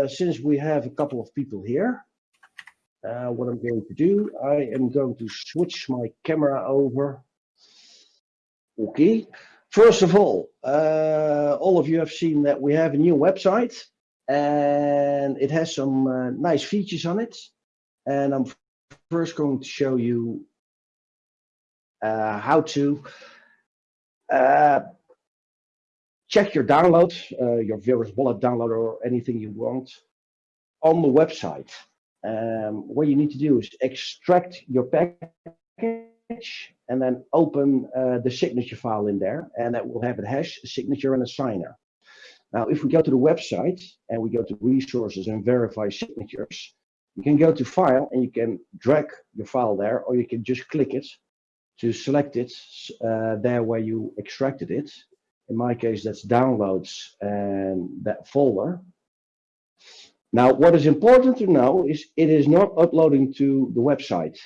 uh, since we have a couple of people here, uh, what I'm going to do, I am going to switch my camera over. Okay. First of all, uh, all of you have seen that we have a new website and it has some uh, nice features on it. And I'm first going to show you uh, how to check your download, uh, your Verus Wallet download or anything you want on the website. Um, what you need to do is extract your package and then open uh, the signature file in there and that will have a hash, a signature and a signer. Now, if we go to the website and we go to resources and verify signatures, you can go to file and you can drag your file there or you can just click it to select it uh, there where you extracted it. In my case, that's downloads and that folder. Now, what is important to know is it is not uploading to the website.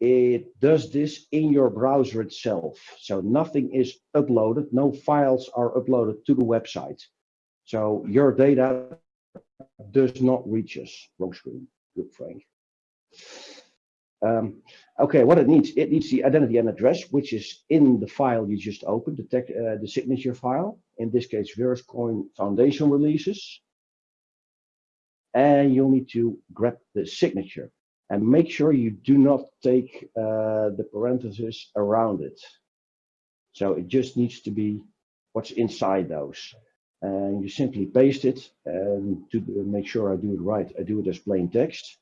It does this in your browser itself. So nothing is uploaded, no files are uploaded to the website. So your data does not reach us. Wrong screen. Good, Frank. Um, okay, what it needs, it needs the identity and address, which is in the file you just opened, the, tech, uh, the signature file. In this case, VerusCoin Foundation releases and you'll need to grab the signature and make sure you do not take uh, the parentheses around it. So it just needs to be what's inside those. And you simply paste it and to make sure I do it right, I do it as plain text.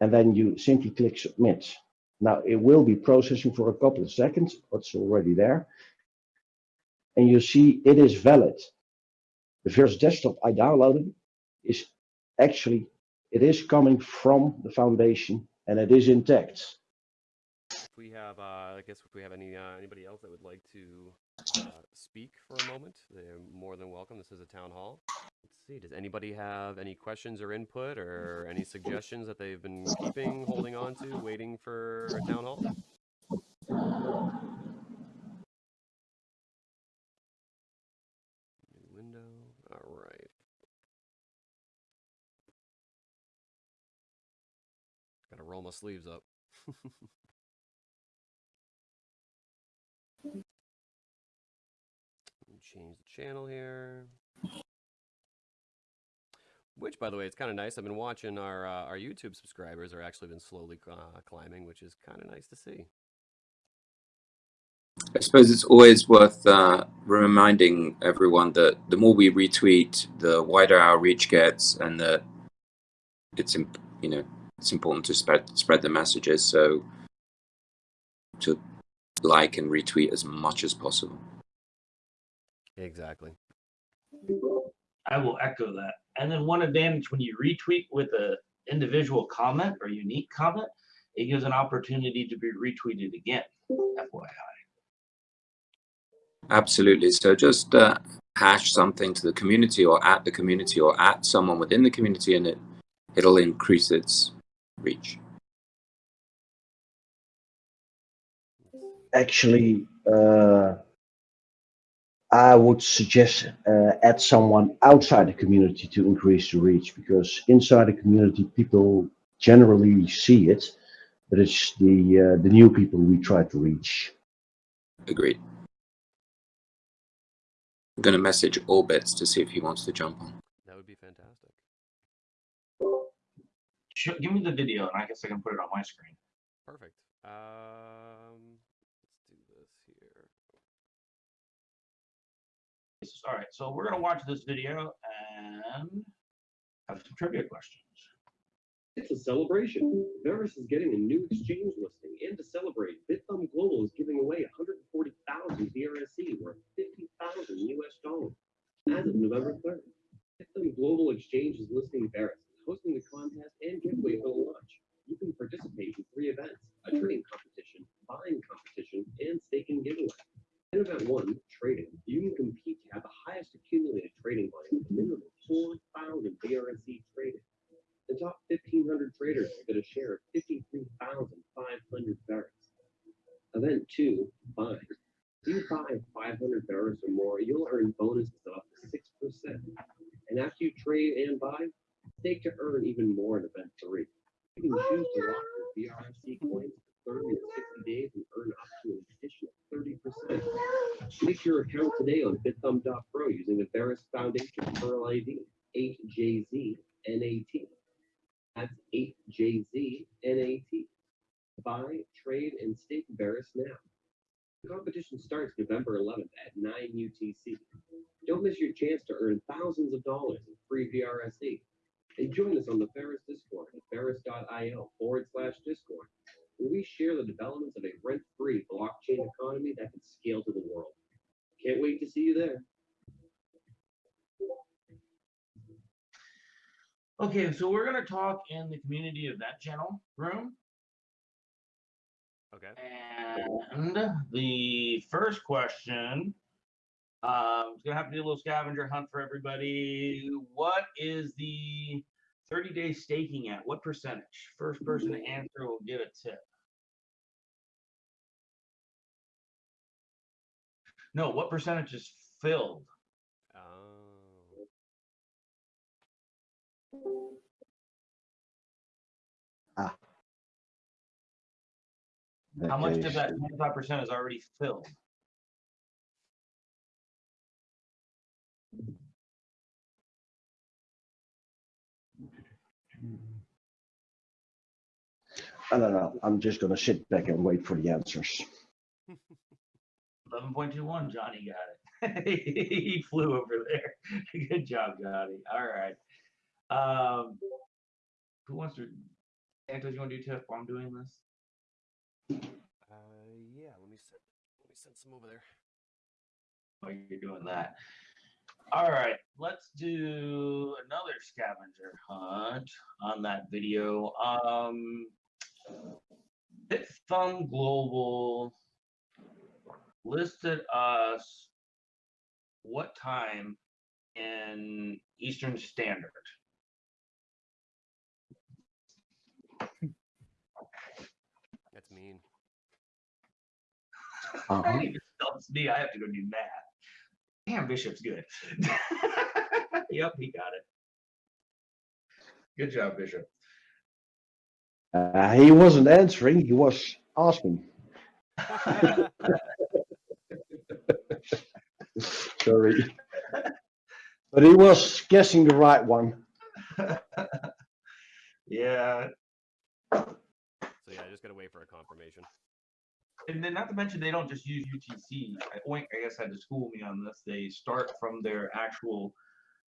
And then you simply click submit. Now it will be processing for a couple of seconds, what's already there. And you see it is valid. The first desktop I downloaded is actually it is coming from the foundation and it is intact. We have, uh, I guess, if we have any uh, anybody else that would like to Uh, speak for a moment, they're more than welcome. This is a town hall. Let's see. Does anybody have any questions or input or any suggestions that they've been keeping, holding on to, waiting for a town hall? New window. All right. Gotta roll my sleeves up. Change the channel here. Which, by the way, it's kind of nice. I've been watching our uh, our YouTube subscribers are actually been slowly uh, climbing, which is kind of nice to see. I suppose it's always worth uh, reminding everyone that the more we retweet, the wider our reach gets, and that it's you know it's important to spread spread the messages. So to like and retweet as much as possible. Exactly. I will echo that. And then one advantage when you retweet with a individual comment or unique comment, it gives an opportunity to be retweeted again. FYI. Absolutely. So just uh, hash something to the community or at the community or at someone within the community and it it'll increase its reach. Actually, uh, I would suggest uh, add someone outside the community to increase the reach because inside the community people generally see it, but it's the uh, the new people we try to reach. Agreed. I'm going to message Orbits to see if he wants to jump on. That would be fantastic. Sure, give me the video and I guess I can put it on my screen. Perfect. Um, let's do this here. All right, so we're gonna watch this video and have some trivia questions. It's a celebration. Verus is getting a new exchange listing, and to celebrate, Bithumb Global is giving away 140,000 VRSC worth 50,000 US dollars as of November 3rd. Bithumb Global Exchange is listing Verus, hosting the contest and giveaway for the launch. You can participate in three events: a trading competition, buying competition, and staking giveaway. In event one, trading, you can compete to have the highest accumulated trading volume, a minimum of 4,000 VRSC traded. The top 1,500 traders will get a share of 53,500 Verus. Event two, buy. If you buy 500 Verus or more, you'll earn bonuses of up to 6%. And after you trade and buy, stake to earn even more in event three. You can oh, choose to lock your VRSC coins 30 or 60 days and earn up to an additional 30%. Make your account today on bithumb.pro using the Verus Foundation Pearl ID 8JZNAT. That's 8JZNAT. Buy, trade, and stake Verus now. The competition starts November 11th at 9 UTC. Don't miss your chance to earn thousands of dollars in free VRSC. And join us on the Verus Discord at verus.io forward slash Discord, where we share the developments of a rent free blockchain economy that can scale to the world. Can't wait to see you there. Okay, so we're gonna talk in the community event channel room. Okay. And the first question, um, it's gonna have to be a little scavenger hunt for everybody. What is the 30 day staking at? What percentage? First person to answer will get a tip. No, what percentage is filled? Oh. Ah. How much of that 25% is already filled? I don't know. I'm just gonna sit back and wait for the answers. 11.21, Johnny got it. he flew over there. Good job, Johnny. All right. Um, who wants to? Santos, you want to do tip while I'm doing this? Uh, yeah. Let me send. Let me send some over there. While you're doing that. All right, let's do another scavenger hunt on that video. Um, Bithumb Global listed us what time in Eastern Standard? That's mean. Uh-huh. It helps me. I have to go do math. Damn, Bishop's good. yep, he got it. Good job, Bishop. Uh, he wasn't answering, he was asking. Sorry. But he was guessing the right one. Yeah, So yeah, I just gotta wait for a confirmation. and then not to mention they don't just use UTC. I- Oink, I guess, had to school me on this. They start from their actual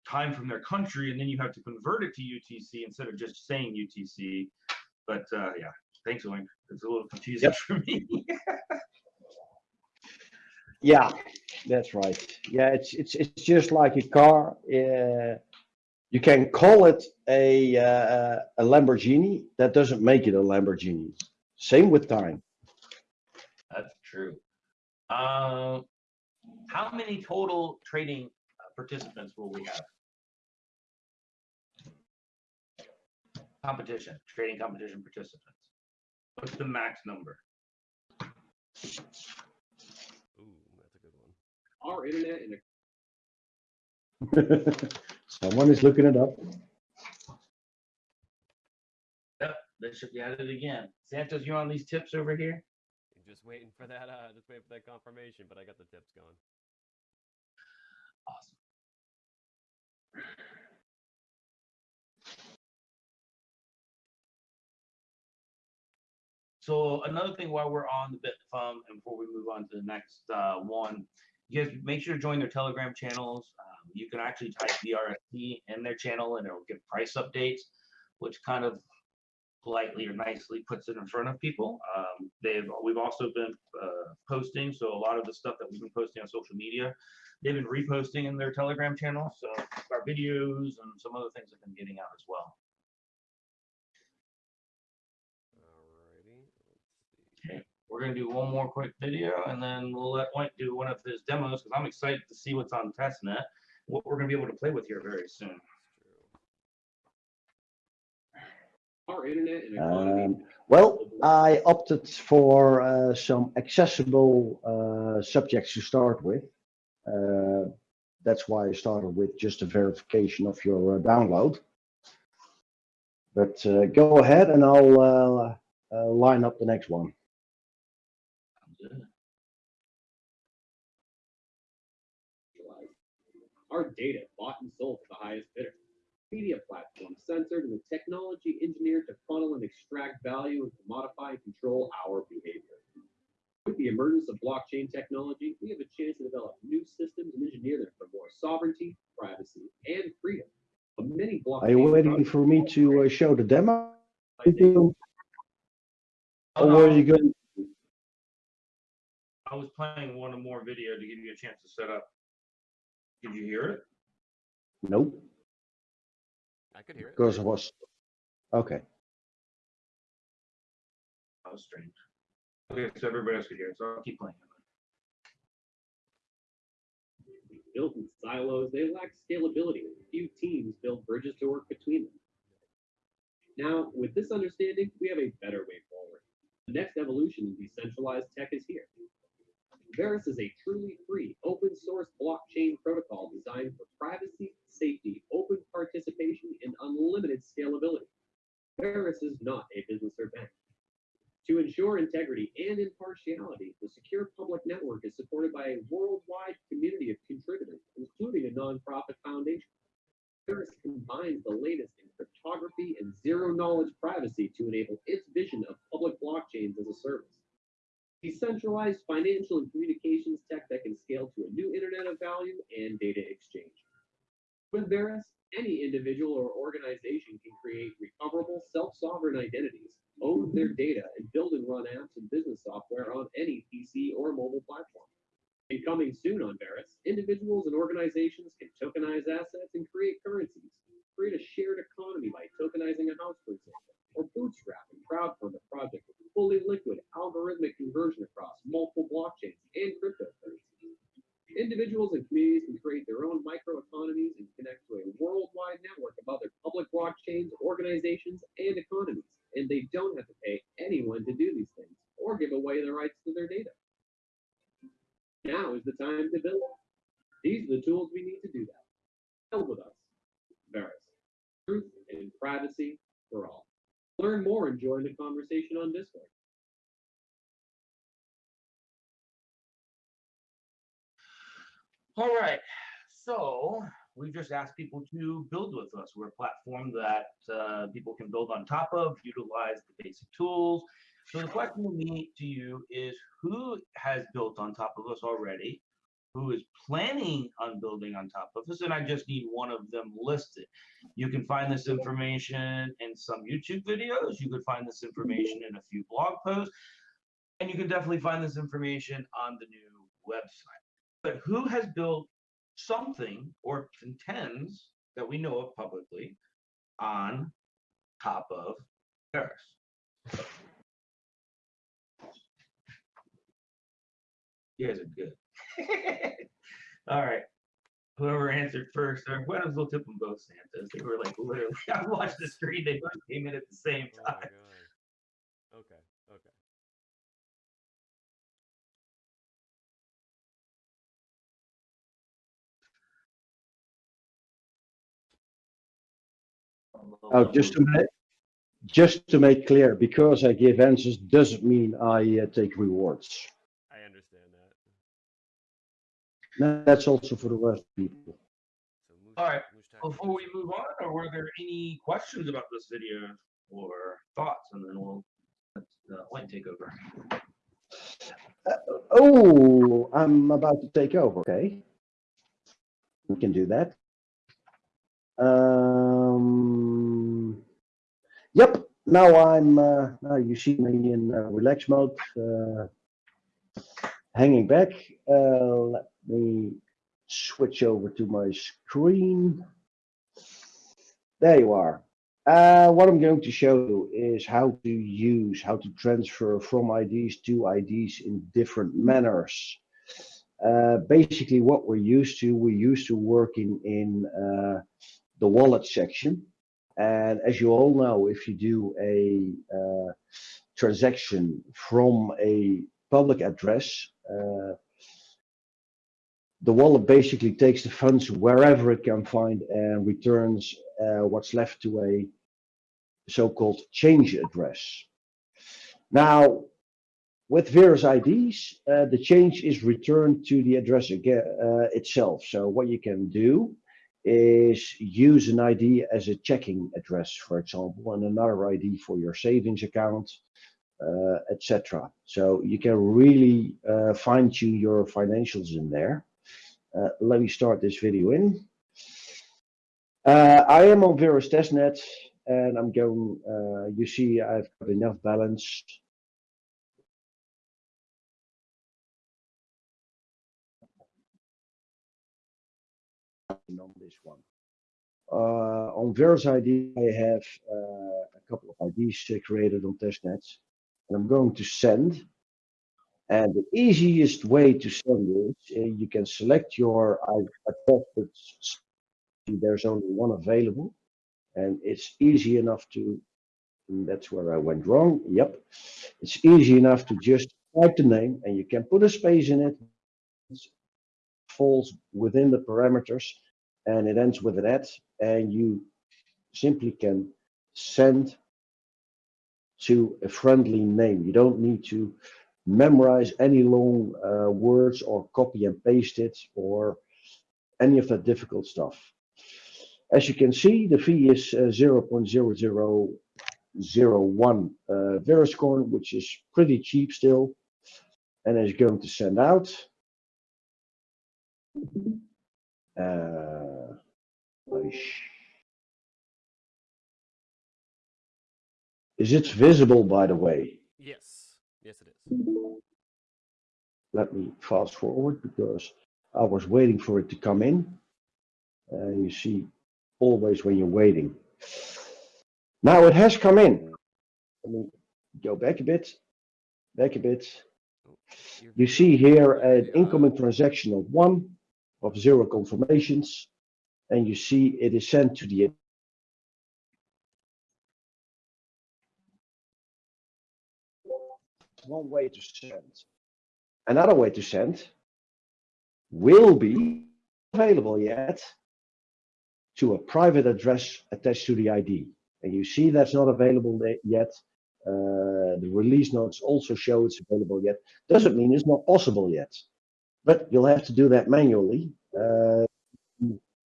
time from their country, and then you have to convert it to UTC instead of just saying UTC. But uh, yeah, thanks, Oink. It's a little confusing Yep. for me. Yeah, that's right. Yeah, it's it's it's just like a car. Uh, you can call it a uh, a Lamborghini. That doesn't make it a Lamborghini. Same with time. That's true. Um, how many total trading uh, participants will we have? Competition, trading competition participants. What's the max number? Ooh, that's a good one. Our internet and Someone is looking it up. Yep, they should be at it again. Santos, you on these tips over here? Just waiting for that. Uh, just waiting for that confirmation. But I got the tips going. Awesome. So another thing while we're on the bit Bithumb and before we move on to the next uh, one, you guys make sure to join their Telegram channels. Um, you can actually type VRSC in their channel and it'll give price updates, which kind of politely or nicely puts it in front of people. Um, they've we've also been uh, posting, so a lot of the stuff that we've been posting on social media, they've been reposting in their Telegram channel. So our videos and some other things have been getting out as well. Alrighty. Let's see. Okay, we're gonna do one more quick video and then we'll let Mike do one of his demos because I'm excited to see what's on testnet, what we're gonna be able to play with here very soon. Our internet and economy. Um, well, I opted for uh, some accessible uh, subjects to start with. Uh, that's why I started with just a verification of your uh, download. But uh, go ahead and I'll uh, uh, line up the next one. Our data bought and sold to the highest bidder. Media platform censored and the technology engineered to funnel and extract value and to modify and control our behavior. With the emergence of blockchain technology, we have a chance to develop new systems and engineer them for more sovereignty, privacy, and freedom. But many blockchain Are you waiting for me to uh, show the demo? I think- Or were you going? I was playing one more video to give you a chance to set up. Did you hear it? Nope, I could hear it. because I was. Okay. That was strange. Okay, so everybody else could hear it, so I'll keep playing. built in silos, they lack scalability. Few teams build bridges to work between them. Now, with this understanding, we have a better way forward. The next evolution in decentralized tech is here. Verus is a truly free, open source blockchain protocol designed for privacy, safety, open participation, and unlimited scalability. Verus is not a business or bank. To ensure integrity and impartiality, the secure public network is supported by a worldwide community of contributors, including a nonprofit foundation. Verus combines the latest in cryptography and zero knowledge privacy to enable its vision of public blockchains as a service. Decentralized financial and communications tech that can scale to a new internet of value and data exchange. With Verus, any individual or organization can create recoverable self-sovereign identities, own their data, and build and run apps and business software on any PC or mobile platform. And coming soon on Verus, individuals and organizations can tokenize assets and create currencies, create a shared economy by tokenizing a house, for example, or bootstrap and crowdfund a project with fully liquid algorithmic conversion across multiple blockchains and cryptocurrencies. Individuals and communities can create their own microeconomies and connect to a worldwide network of other public blockchains, organizations, and economies. And they don't have to pay anyone to do these things or give away the rights to their data. Now is the time to build. These are the tools we need to do that. Build with us. Verus. Truth and privacy for all. Learn more and join the conversation on Discord. All right, so we just asked people to build with us. We're a platform that uh, people can build on top of, utilize the basic tools. So the question to me to you is who has built on top of us already? Who is planning on building on top of this, And I just need one of them listed. You can find this information in some YouTube videos. You could find this information in a few blog posts. And you can definitely find this information on the new website but who has built something or contends that we know of publicly on top of Verus? You guys are good. All right. Whoever answered first, or when we'll tip them both Santos. They were like literally, I watched the screen, they both came in at the same Oh my time. god. Okay. Okay. Oh, just to make, just to make clear, because I give answers doesn't mean I uh, take rewards. I understand that. That's also for the rest of people. All right, Before we move on, or were there any questions about this video or thoughts? And then we'll let uh, take over. Oh, I'm about to take over. Okay. We can do that. Um, yep. Now I'm, uh, now you see me in uh, relax mode, uh, hanging back. Uh, let me switch over to my screen. There you are. Uh, what I'm going to show you is how to use, how to transfer from IDs to IDs in different manners. Uh, basically, what we're used to, we're used to working in uh, the wallet section. And as you all know, if you do a uh, transaction from a public address, uh, the wallet basically takes the funds wherever it can find and returns uh, what's left to a so-called change address. Now, with Verus IDs, uh, the change is returned to the address uh, itself. So what you can do is use an ID as a checking address, for example, and another ID for your savings account, uh, etc. So you can really uh, fine tune your financials in there. Uh, let me start this video in. Uh, I am on Verus testnet and I'm going, uh, you see I've got enough balance. on this one. Uh, on Verus ID, I have uh, a couple of IDs created on testnets, and I'm going to send. And the easiest way to send is uh, you can select your address, but there's only one available, and it's easy enough to. that's where I went wrong. Yep, it's easy enough to just type the name, and you can put a space in it. It falls within the parameters and it ends with an at and you simply can send to a friendly name. You don't need to memorize any long uh, words or copy and paste it or any of that difficult stuff. As you can see, the fee is uh, 0.0001 uh, VerusCoin, which is pretty cheap still, and is going to send out. Uh, is it visible, by the way? Yes. Yes, it is. Let me fast forward because I was waiting for it to come in. Uh, you see, always when you're waiting. Now it has come in. Let me go back a bit, back a bit. You see here an incoming transaction of one, of zero confirmations, and you see it is sent to the one way to send. Another way to send will be available yet to a private address attached to the ID. And you see that's not available yet. Uh, the release notes also show it's available yet. Doesn't mean it's not possible yet, but you'll have to do that manually. Uh,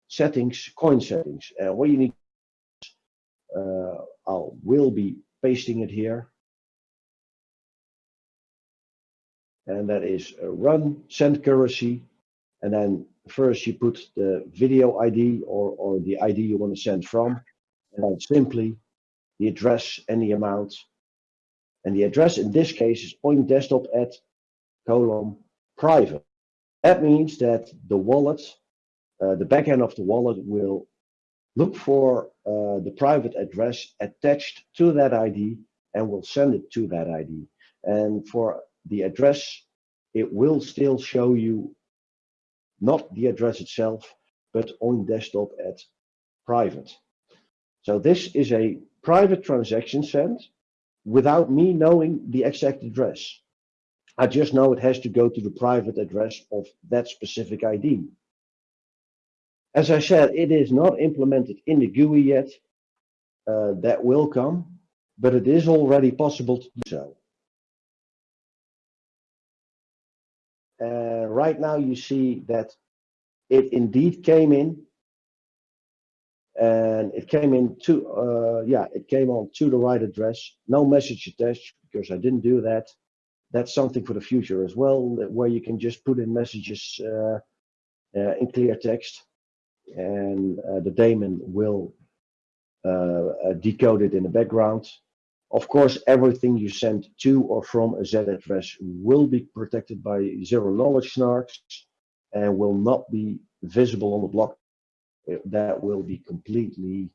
settings, coin settings. Uh, what you need, uh, I will be pasting it here. And that is uh, run send currency. And then first you put the video ID or, or the ID you want to send from. And then simply the address and the amount. And the address in this case is point desktop at colon private. That means that the wallet, uh, the backend of the wallet will look for uh, the private address attached to that ID and will send it to that ID. And for the address, it will still show you not the address itself, but on desktop at private. So this is a private transaction sent without me knowing the exact address. I just know it has to go to the private address of that specific ID. As I said, it is not implemented in the GUI yet. Uh, that will come, but it is already possible to do so. Uh, right now you see that it indeed came in and it came in to, uh, yeah, it came on to the right address. No message attached because I didn't do that. That's something for the future as well, where you can just put in messages uh, uh, in clear text and uh, the daemon will uh, uh, decode it in the background. Of course, everything you send to or from a Z address will be protected by zero knowledge snarks and will not be visible on the block. Uh, That will be completely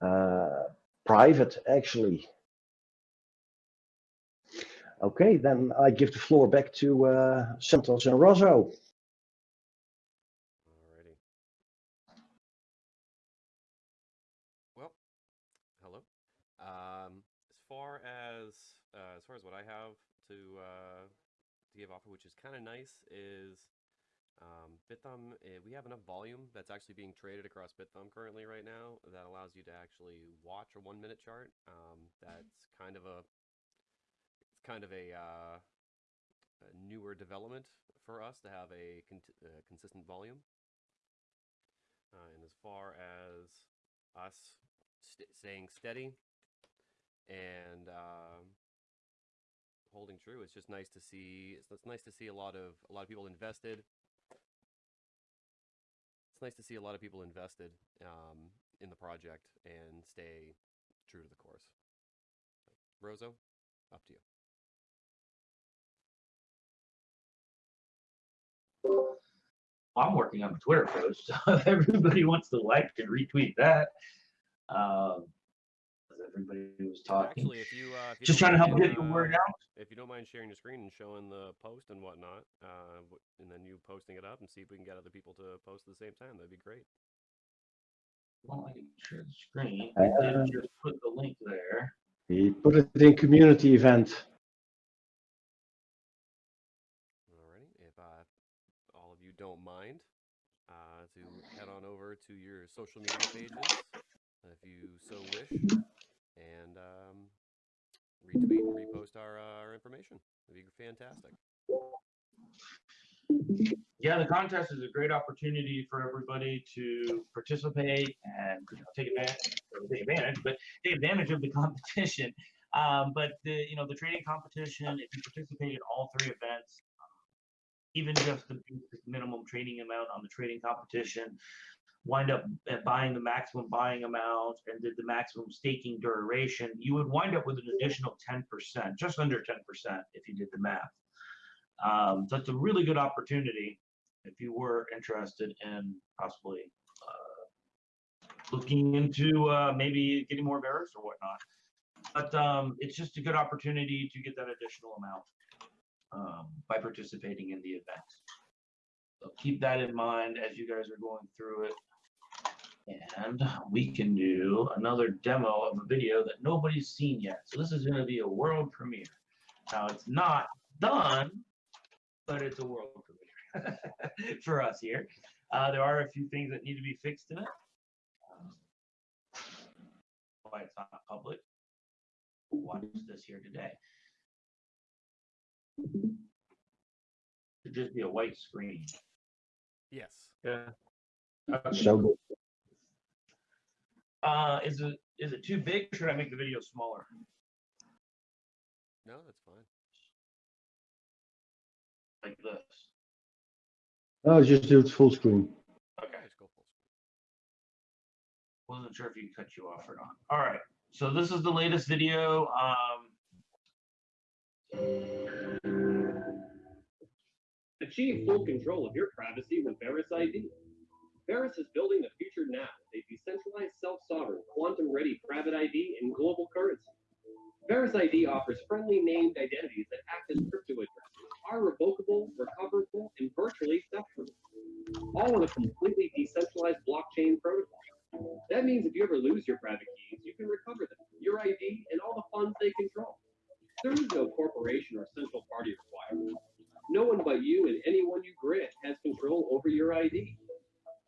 uh, private, actually. Okay, then I give the floor back to uh, Santos and Rosso. Alrighty. Well, hello. Um, as far as uh, as far as what I have to uh, to give off, which is kind of nice, is Um, Bithumb, eh, we have enough volume that's actually being traded across Bithumb currently right now that allows you to actually watch a one minute chart. Um, that's kind of a it's kind of a, uh, a newer development for us to have a cont- uh, consistent volume. Uh, and as far as us st- staying steady and um holding true, it's just nice to see. It's, it's nice to see a lot of a lot of people invested. It's nice to see a lot of people invested um, in the project and stay true to the course. Rozo, up to you. I'm working on a Twitter post. So if everybody wants to like and retweet that, um, as everybody was talking. Actually, if you uh, if you Just trying to help get the word uh, out. If you don't mind sharing your screen and showing the post and whatnot, uh, and then you posting it up and see if we can get other people to post at the same time, that'd be great. Well, I can share the screen. I did Uh, just put the link there. We put it in community event. Alrighty, if uh, all of you don't mind, uh, to head on over to your social media pages, if you so wish, and um, retweet and repost our uh, our information. That'd be fantastic. Yeah, the contest is a great opportunity for everybody to participate and you know, take advantage, take advantage, but take advantage of the competition. Um, but the you know the trading competition, if you participate in all three events, even just the minimum trading amount on the trading competition, wind up buying the maximum buying amount and did the maximum staking duration, you would wind up with an additional 10%, just under 10% if you did the math. Um, so it's a really good opportunity if you were interested in possibly uh, looking into uh, maybe getting more bears or whatnot. But um, it's just a good opportunity to get that additional amount um, by participating in the event. So keep that in mind as you guys are going through it. And we can do another demo of a video that nobody's seen yet. So this is going to be a world premiere. Now it's not done, but it's a world premiere for us here. Uh, there are a few things that need to be fixed in it. Um, why it's not public. Watch this here today. It Should just be a white screen. Yes. Yeah. Okay. So good. Uh, is it is it too big? Or should I make the video smaller? No, that's fine. Like this. No, just do it full screen. Okay. Just go full screen. Wasn't sure if you cut you off or not. All right. So this is the latest video. Um, Achieve full control of your privacy with Verus ID. Verus is building the future now with a decentralized, self-sovereign, quantum-ready private ID and global currency. Verus ID offers friendly named identities that act as crypto addresses, are revocable, recoverable, and virtually theft-proof. All on a completely decentralized blockchain protocol. That means if you ever lose your private keys, you can recover them, your ID, and all the funds they control. There is no corporation or central party requirement. No one but you and anyone you grant has control over your ID.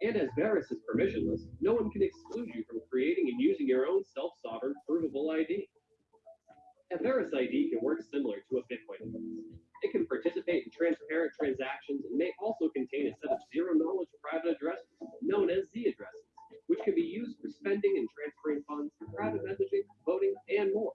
And as Verus is permissionless, no one can exclude you from creating and using your own self-sovereign provable ID. A Verus ID can work similar to a Bitcoin address. It can participate in transparent transactions and may also contain a set of zero-knowledge private addresses, known as Z addresses, which can be used for spending and transferring funds, private messaging, voting, and more.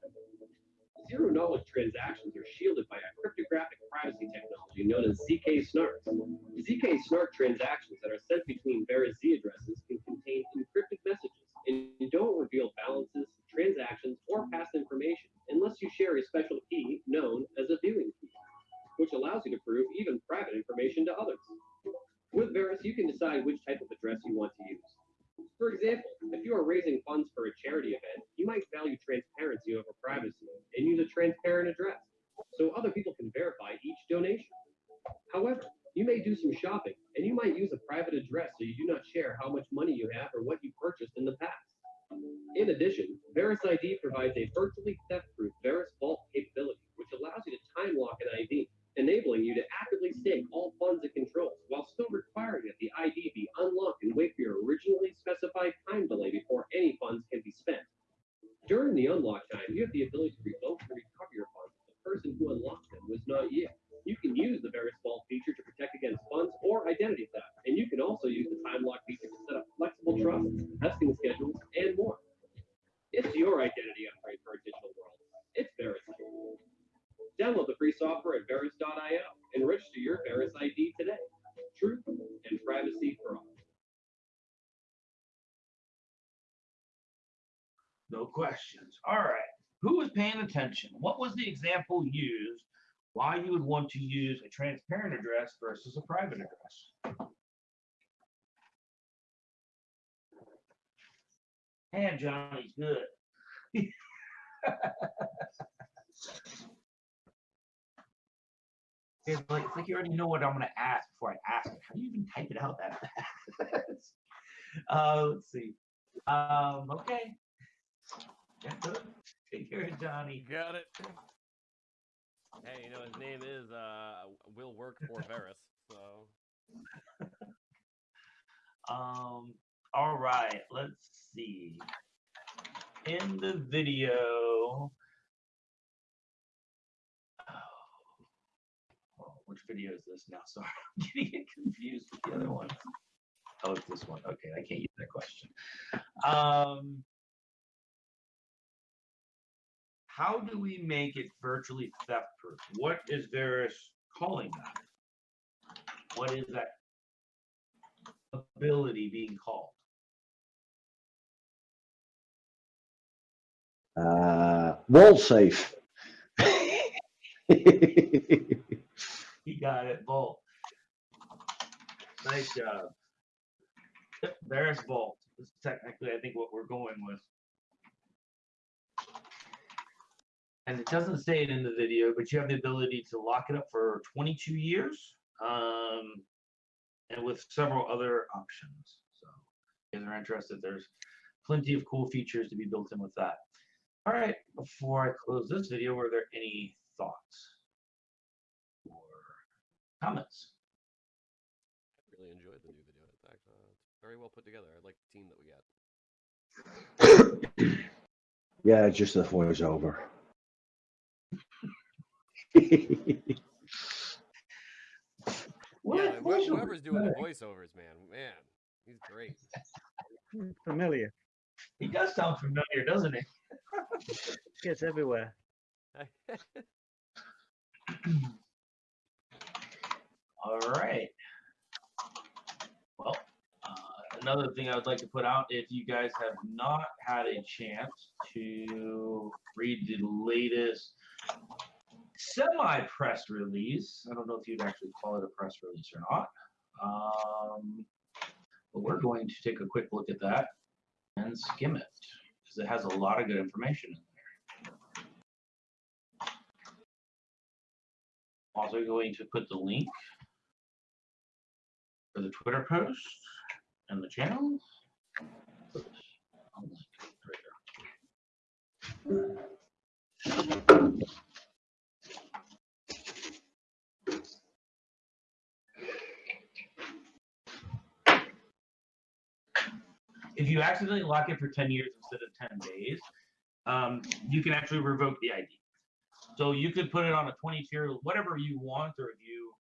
Zero knowledge transactions are shielded by a cryptographic privacy technology known as ZK SNARK. ZK SNARK transactions that are sent between various Z addresses can contain encrypted messages and don't reveal balances, transactions, or past information unless you share a special key known as a viewing key, which allows you to prove even private information to others. With Verus, you can decide which type of address you want to use. For example, if you are raising funds for a charity event, you might value transparency over privacy and use a transparent address so other people can verify each donation. However, you may do some shopping and you might use a private address so you do not share how much money you have or what you purchased in the past. In addition, Verus ID provides a virtually theft-proof Verus Vault capability, which allows you to time lock an ID, enabling you to actively stake all funds it controls while still requiring that the ID be unlocked and wait for your originally specified time delay before any funds can be spent. During the unlock time, you have the ability to revoke and recover your funds if the person who unlocked them was not you. You can use the Vault feature to protect against funds or identity theft, and you can also use the time lock feature to set up flexible trusts, vesting schedules, and more. It's your identity upgrade for a digital world. It's Verus. Download the free software at Verus.io and register your Verus ID today. Truth and privacy for all. No questions. All right. Who was paying attention? What was the example used? Why you would want to use a transparent address versus a private address? And Johnny's good. It's like, it's like you already know what I'm gonna ask before I ask it. How do you even type it out that fast? uh, let's see. Um, okay. Yeah, good. Take care, Johnny. Got it. Hey, you know his name is uh will work for Verus, so Um, all right, let's see. In the video, which video is this now? Sorry, I'm getting confused with the other one. Oh, it's this one. Okay, I can't use that question. Um, how do we make it virtually theft proof? What is Verus calling that? What is that ability being called? Uh, wall safe. You got it, Bolt. Nice job. There's Bolt. This is technically, I think, what we're going with. And it doesn't say it in the video, but you have the ability to lock it up for 22 years, um, and with several other options. So, if you're interested, there's plenty of cool features to be built in with that. All right, before I close this video, were there any thoughts comments? I really enjoyed the new video. It's actually uh, it's very well put together. I like the team that we got. yeah, just the voiceover. What? yeah, wh- voiceover? whoever's doing the voiceovers, man, man, he's great. Familiar. He does sound familiar, doesn't he? Gets everywhere. All right. Well, uh, another thing I would like to put out, if you guys have not had a chance to read the latest semi-press release, I don't know if you'd actually call it a press release or not. Um, but we're going to take a quick look at that and skim it because it has a lot of good information in there. Also going to put the link for the Twitter post and the channel. If you accidentally lock it for 10 years instead of 10 days, um, you can actually revoke the ID. So you could put it on a 20 tier, whatever you want, or if you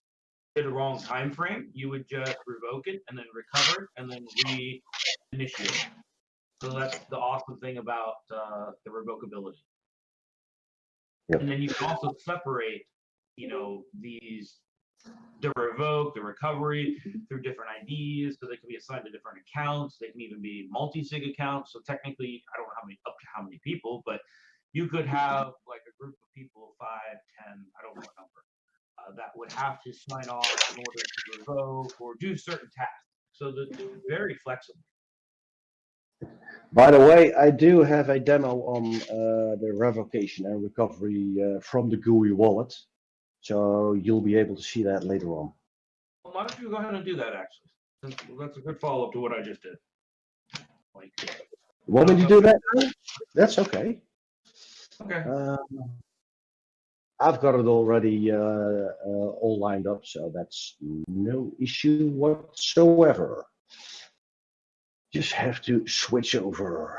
did a wrong time frame, you would just revoke it and then recover and then reinitiate. it. So that's the awesome thing about uh, the revocability. Yep. And then you can also separate, you know, these the revoke, the recovery through different IDs, so they can be assigned to different accounts. They can even be multi-sig accounts. So technically, I don't know how many up to how many people, but you could have like a group of people, five, ten, I don't know what number, uh, that would have to sign off in order to revoke or do certain tasks. So that it's very flexible. By the way, I do have a demo on uh, the revocation and recovery uh, from the GUI wallet. So you'll be able to see that later on. Well, why don't you go ahead and do that actually? That's a good follow-up to what I just did. Like, You want me to do that? That's okay. okay. Um, I've got it already uh, uh, all lined up, so that's no issue whatsoever. Just have to switch over.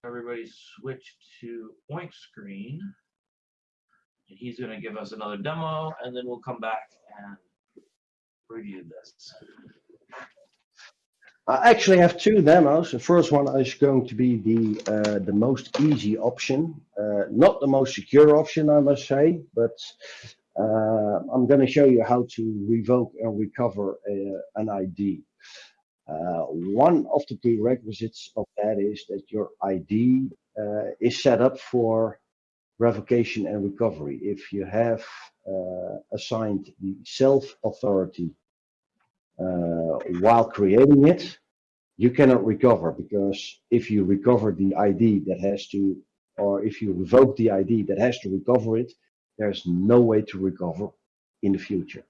So everybody switch to point screen. And he's gonna give us another demo and then we'll come back and review this. I actually have two demos. The first one is going to be the uh, the most easy option, uh, not the most secure option, I must say, but uh, I'm going to show you how to revoke and recover a, an ID. Uh, one of the prerequisites of that is that your ID uh, is set up for revocation and recovery. If you have uh, assigned the self-authority uh, while creating it, you cannot recover because if you recover the ID that has to, or if you revoke the ID that has to recover it, there's no way to recover in the future.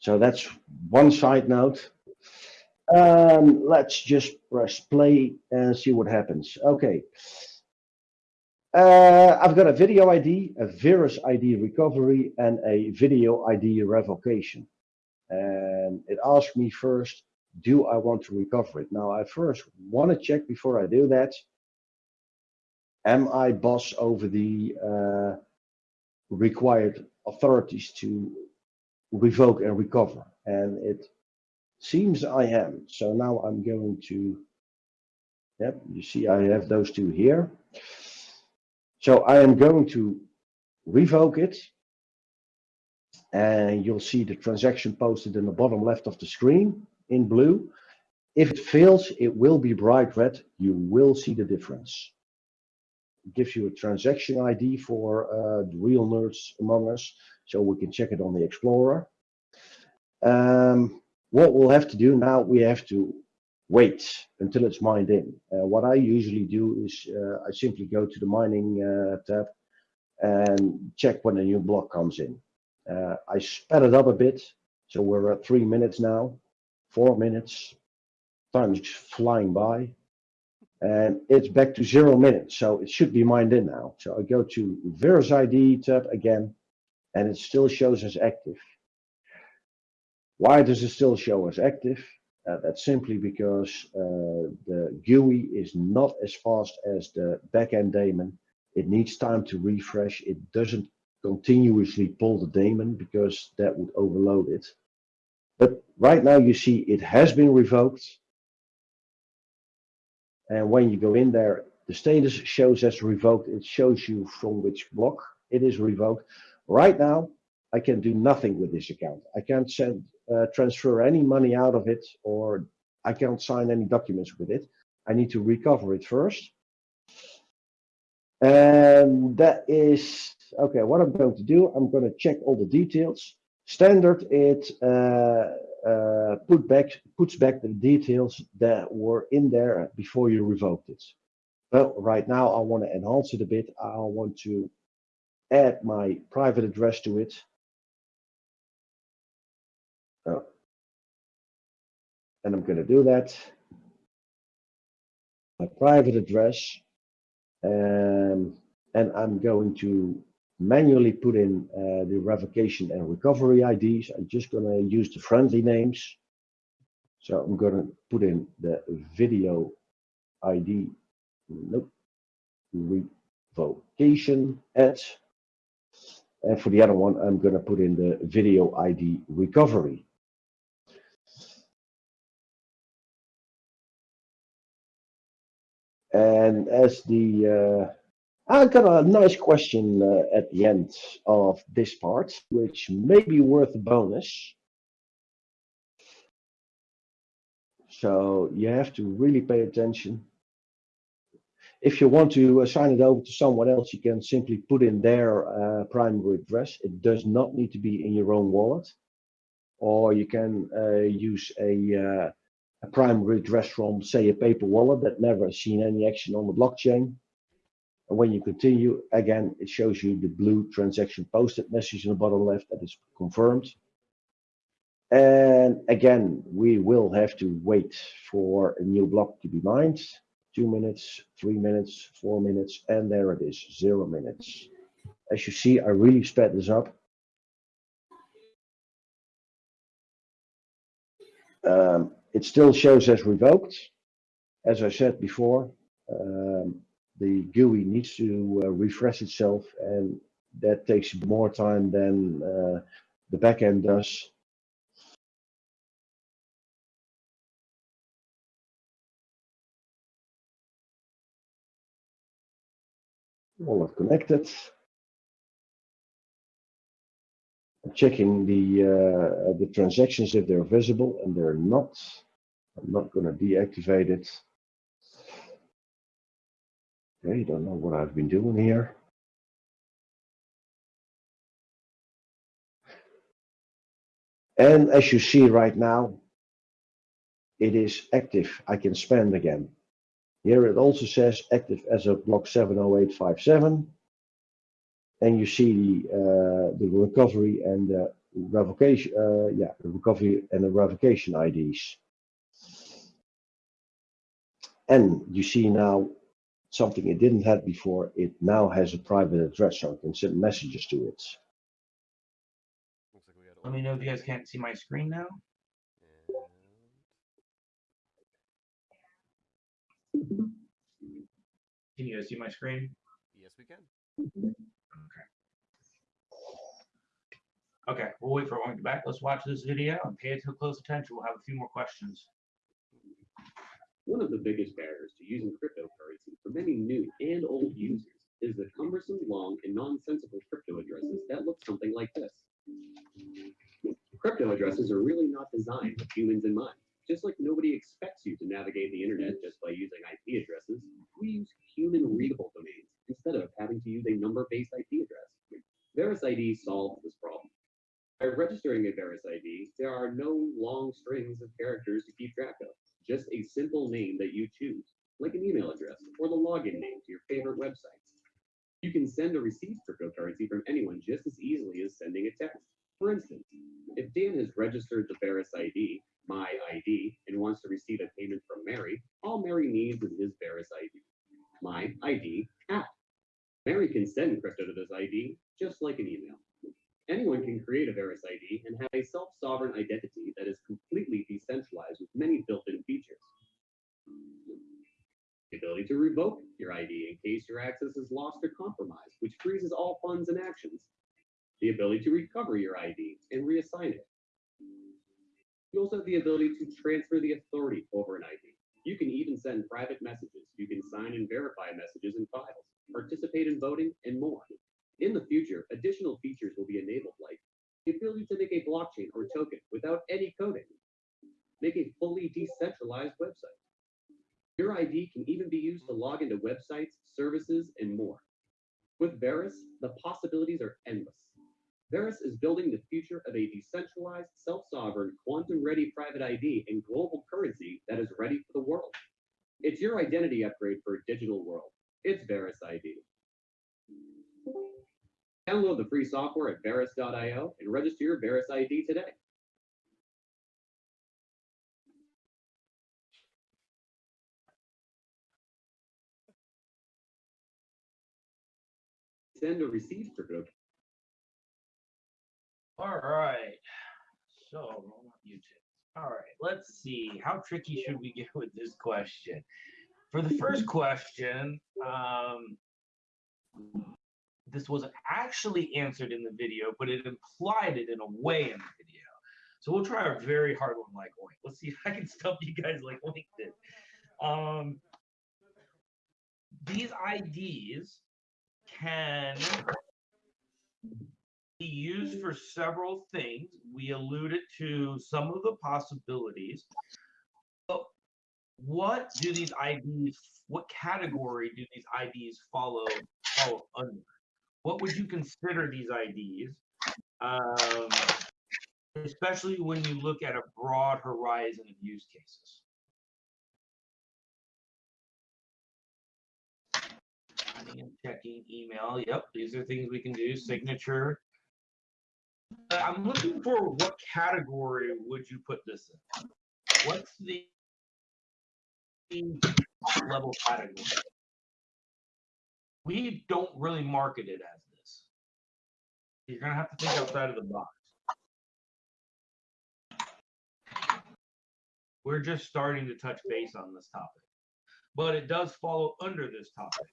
So that's one side note. Um, let's just press play and see what happens. Okay. Uh, I've got a video ID, a Verus ID recovery, and a video ID revocation and it asks me first, do I want to recover it? Now, I first want to check before I do that, am I boss over the uh, required authorities to revoke and recover? And it seems I am. So now I'm going to, yep, you see I have those two here. So I am going to revoke it and you'll see the transaction posted in the bottom left of the screen in blue. If it fails, it will be bright red. You will see the difference. It gives you a transaction ID for uh, the real nerds among us, so we can check it on the Explorer. Um, what we'll have to do now, we have to wait until it's mined in. Uh, what I usually do is uh, I simply go to the mining uh, tab and check when a new block comes in. Uh, I sped it up a bit, so we're at three minutes now, four minutes. Time is flying by, and it's back to zero minutes, so it should be mined in now. So I go to Verus ID tab again, and it still shows as active. Why does it still show as active? Uh, that's simply because uh, the GUI is not as fast as the backend daemon. It needs time to refresh. It doesn't continuously pull the daemon because that would overload it. But right now you see it has been revoked. And when you go in there, the status shows as revoked. It shows you from which block it is revoked. Right now, I can do nothing with this account. I can't send, uh, transfer any money out of it, or I can't sign any documents with it. I need to recover it first. And that is okay, what I'm going to do, I'm going to check all the details. Standard, it uh, uh, put back, puts back the details that were in there before you revoked it. Well, right now I want to enhance it a bit. I want to add my private address to it. Oh. And I'm going to do that. My private address. Um, and I'm going to manually put in uh, the revocation and recovery IDs. I'm just going to use the friendly names. So I'm going to put in the video ID, nope, revocation at. And for the other one, I'm going to put in the video ID recovery. And as the uh, I got a nice question uh, at the end of this part, which may be worth a bonus. So you have to really pay attention. If you want to assign it over to someone else, you can simply put in their uh, primary address. It does not need to be in your own wallet. Or you can uh, use a, uh, a primary address from, say, a paper wallet that never seen any action on the blockchain and when you continue, again, it shows you the blue transaction posted message in the bottom left that is confirmed. And again, we will have to wait for a new block to be mined. two minutes, three minutes, four minutes, and there it is, zero minutes. As you see, I really sped this up. Um, it still shows as revoked. As I said before, um, the GUI needs to uh, refresh itself and that takes more time than uh, the backend does. Wallet connected. Checking the uh, the transactions if they're visible and they're not. I'm not going to deactivate it. Okay, don't know what I've been doing here. And as you see right now, it is active. I can spend again. Here it also says active as of block 70857. And you see the, uh, the recovery and the revocation, uh, yeah, the recovery and the revocation IDs. And you see now something it didn't have before. It now has a private address, so I can send messages to it. Looks like we got Let me know if you guys can't see my screen now. Can you guys see my screen? yes, we can. Okay. Okay, we'll wait for everyone to get back. Let's watch this video and pay it close attention. We'll have a few more questions. One of the biggest barriers to using cryptocurrency for many new and old users is the cumbersome, long, and nonsensical crypto addresses that look something like this. Crypto addresses are really not designed with humans in mind. Just like nobody expects you to navigate the internet just by using IP addresses, we use human readable domains instead of having to use a number-based IP address. VerusID solves this problem. By registering a VerusID, there are no long strings of characters to keep track of, just a simple name that you choose, like an email address or the login name to your favorite websites. You can send or receive cryptocurrency from anyone just as easily as sending a text. For instance, if Dan has registered the VerusID, my ID, and wants to receive a payment from Mary, all Mary needs is his VerusID, my ID app. Mary can send crypto to this ID just like an email. Anyone can create a Verus ID and have a self-sovereign identity that is completely decentralized with many built-in features. The ability to revoke your ID in case your access is lost or compromised, which freezes all funds and actions. The ability to recover your ID and reassign it. You also have the ability to transfer the authority over an ID. You can even send private messages. You can sign and verify messages and files, participate in voting, and more. In the future, additional features will be enabled like the ability to make a blockchain or token without any coding. Make a fully decentralized website. Your ID can even be used to log into websites, services, and more. With Verus, the possibilities are endless. Verus is building the future of a decentralized, self-sovereign, quantum-ready private ID and global currency that is ready for the world. It's your identity upgrade for a digital world. It's Verus ID. Download the free software at Verus.io and register your Verus ID today. Send or receive All right. So, YouTube. All right, let's see. How tricky should we get with this question? For the first question, um, this wasn't actually answered in the video, but it implied it in a way in the video. So we'll try a very hard one like Oink. Let's see if I can stump you guys like Oink did. Um, these IDs can be used for several things. We alluded to some of the possibilities. But what do these IDs, what category do these IDs follow, follow under? What would you consider these IDs? Um, especially when you look at a broad horizon of use cases. Checking email. Yep, these are things we can do. Signature. Uh, I'm looking for what category would you put this in? What's the level category. We don't really market it as this. You're gonna have to think outside of the box. We're just starting to touch base on this topic, but it does follow under this topic.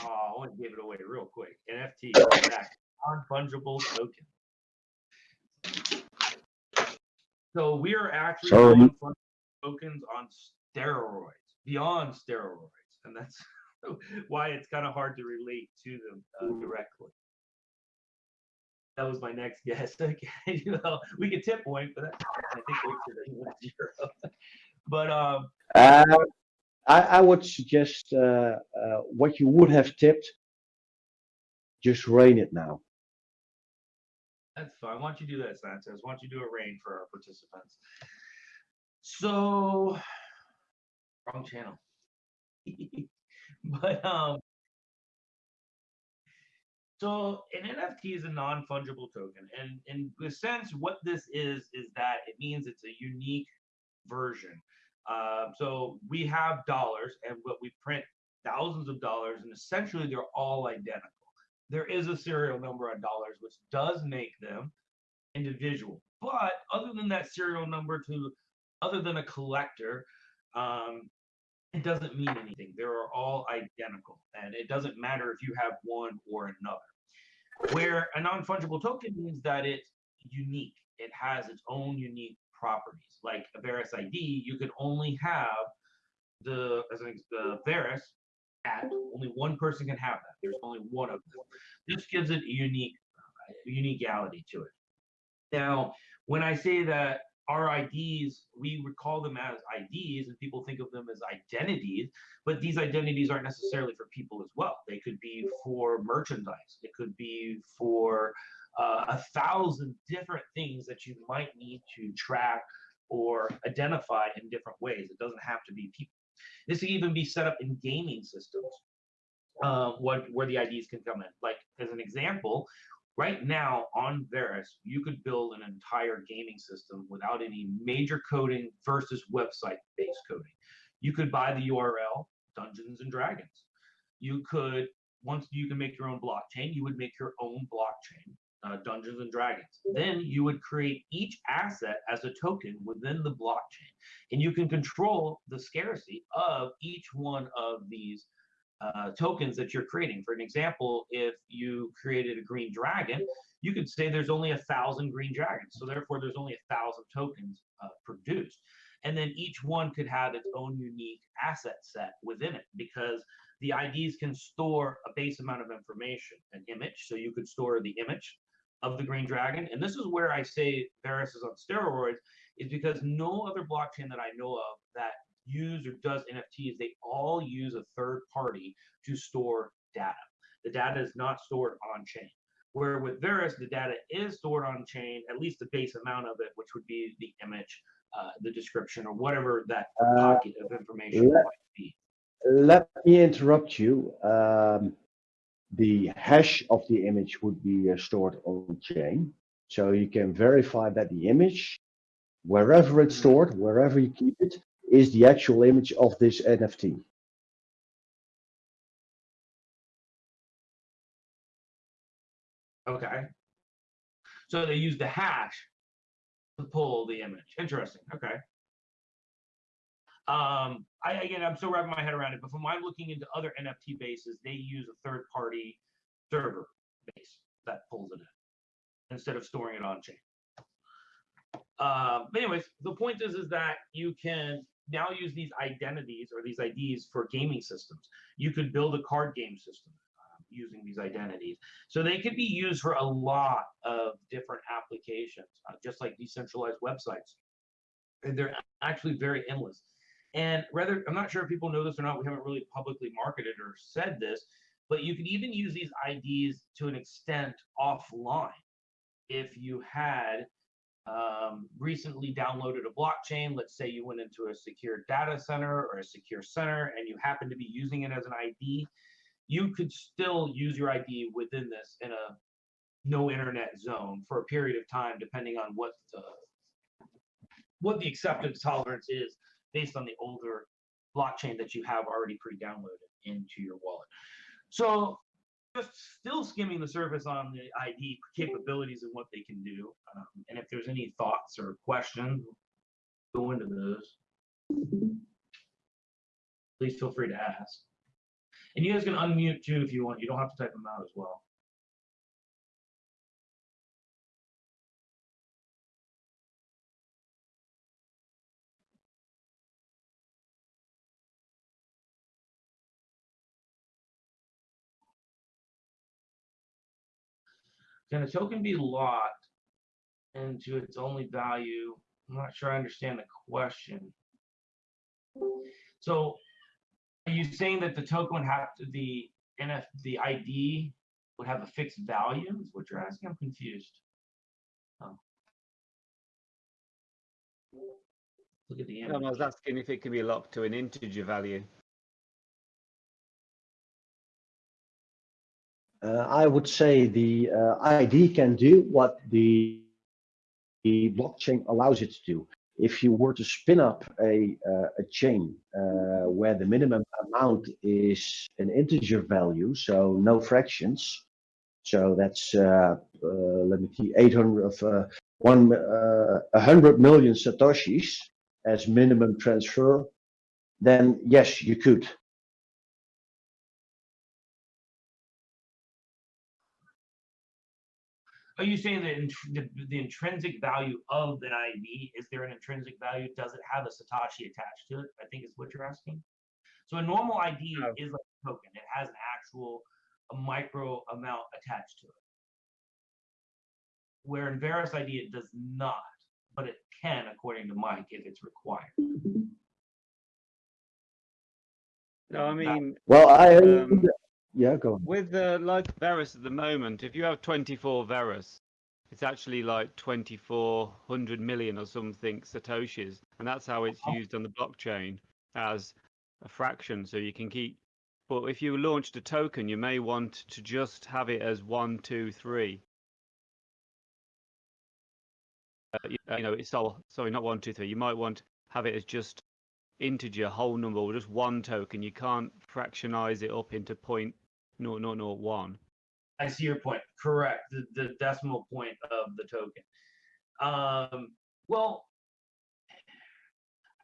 Oh, I want to give it away real quick. NFT, non-fungible token. So we are actually Sorry. tokens on steroids, beyond steroids, and that's why it's kind of hard to relate to them uh, directly. That was my next guess. Okay, you know, we could tip point, but that's, I think Richard went zero. But um, Uh, I, I would suggest uh, uh, what you would have tipped, just rain it now. That's fine. Why don't you do that, Sanchez? Why don't you do a rain for our participants? So, wrong channel. but um, so an NFT is a non-fungible token, and in the sense, what this is is that it means it's a unique version. Um, so we have dollars, and what we print thousands of dollars, and essentially they're all identical there is a serial number on dollars, which does make them individual. But other than that serial number to, other than a collector, um, it doesn't mean anything. They are all identical, and it doesn't matter if you have one or another. Where a non-fungible token means that it's unique. It has its own unique properties. Like a Verus ID, you can only have the as an the Verus at only one person can have that. There's only one of them. This gives it a unique uh, to it. Now, when I say that our IDs, we would call them as IDs, and people think of them as identities, but these identities aren't necessarily for people as well. They could be for merchandise. It could be for uh, a thousand different things that you might need to track or identify in different ways. It doesn't have to be people. This can even be set up in gaming systems, uh, what where the IDs can come in. Like as an example, right now on Verus, you could build an entire gaming system without any major coding versus website-based coding. You could buy the URL Dungeons and Dragons. You could once you can make your own blockchain, you would make your own blockchain. Uh, Dungeons and Dragons. Then you would create each asset as a token within the blockchain and you can control the scarcity of each one of these uh, tokens that you're creating. For an example, if you created a green dragon, you could say there's only a thousand green dragons, so therefore there's only a thousand tokens uh, produced. And then each one could have its own unique asset set within it because the IDs can store a base amount of information, an image. So you could store the image of the green dragon. And this is where I say Verus is on steroids is because no other blockchain that I know of that use or does NFTs, they all use a third party to store data. The data is not stored on chain. Where with Verus, the data is stored on chain, at least the base amount of it, which would be the image, uh, the description, or whatever that Uh, pocket of information let- might be. Let me interrupt you. Um, the hash of the image would be uh, stored on chain. So you can verify that the image, wherever it's stored, wherever you keep it, is the actual image of this NFT. Okay. So they use the hash to pull the image. Interesting. Okay. Um, I again, I'm still wrapping my head around it, but from my looking into other NFT bases, they use a third-party server base that pulls it in instead of storing it on chain. Um, but anyways, the point is, is that you can now use these identities or these IDs for gaming systems. You could build a card game system uh, using these identities. So they could be used for a lot of different applications, uh, just like decentralized websites. And they're actually very endless. And rather, I'm not sure if people know this or not. We haven't really publicly marketed or said this, but you can even use these IDs to an extent offline. If you had um, recently downloaded a blockchain, let's say you went into a secure data center or a secure center and you happen to be using it as an ID, you could still use your ID within this in a no internet zone for a period of time, depending on what the, what the acceptance tolerance is based on the older blockchain that you have already pre-downloaded into your wallet. So still skimming the surface on the ID capabilities and what they can do. Um, and if there's any thoughts or questions, go into those. Please feel free to ask. And you guys can unmute too if you want. You don't have to type them out as well. Can a token be locked into its only value? I'm not sure I understand the question. So are you saying that the token would have to, the NF, the ID would have a fixed value is what you're asking? I'm confused. Oh. Look at the No, I was asking if it can be locked to an integer value. I would say the uh, ID can do what the, the blockchain allows it to do. If you were to spin up a, uh, a chain uh, where the minimum amount is an integer value, so no fractions, so that's uh, uh, let me see, 800 of uh, one uh, 100 million satoshis as minimum transfer, then yes, you could. Are you saying that intr- the, the intrinsic value of an ID, is there an intrinsic value? Does it have a Satoshi attached to it? I think is what you're asking. So a normal ID No. is like a token. It has an actual a micro amount attached to it. Where in Verus ID it does not, but it can according to Mike if it's required. No, I mean, Well, I Um, yeah, go on. with the like Verus at the moment, if you have 24 Verus, it's actually like 2400 million or something Satoshis, and that's how it's used on the blockchain as a fraction. So you can keep. But if you launched a token, you may want to just have it as one, two, three. Uh, you, uh, you know, it's all sorry, not one, two, three. You might want to have it as just integer whole number or just one token. You can't fractionize it up into point no no no one. I see your point. Correct. The, the decimal point of the token. Um, well,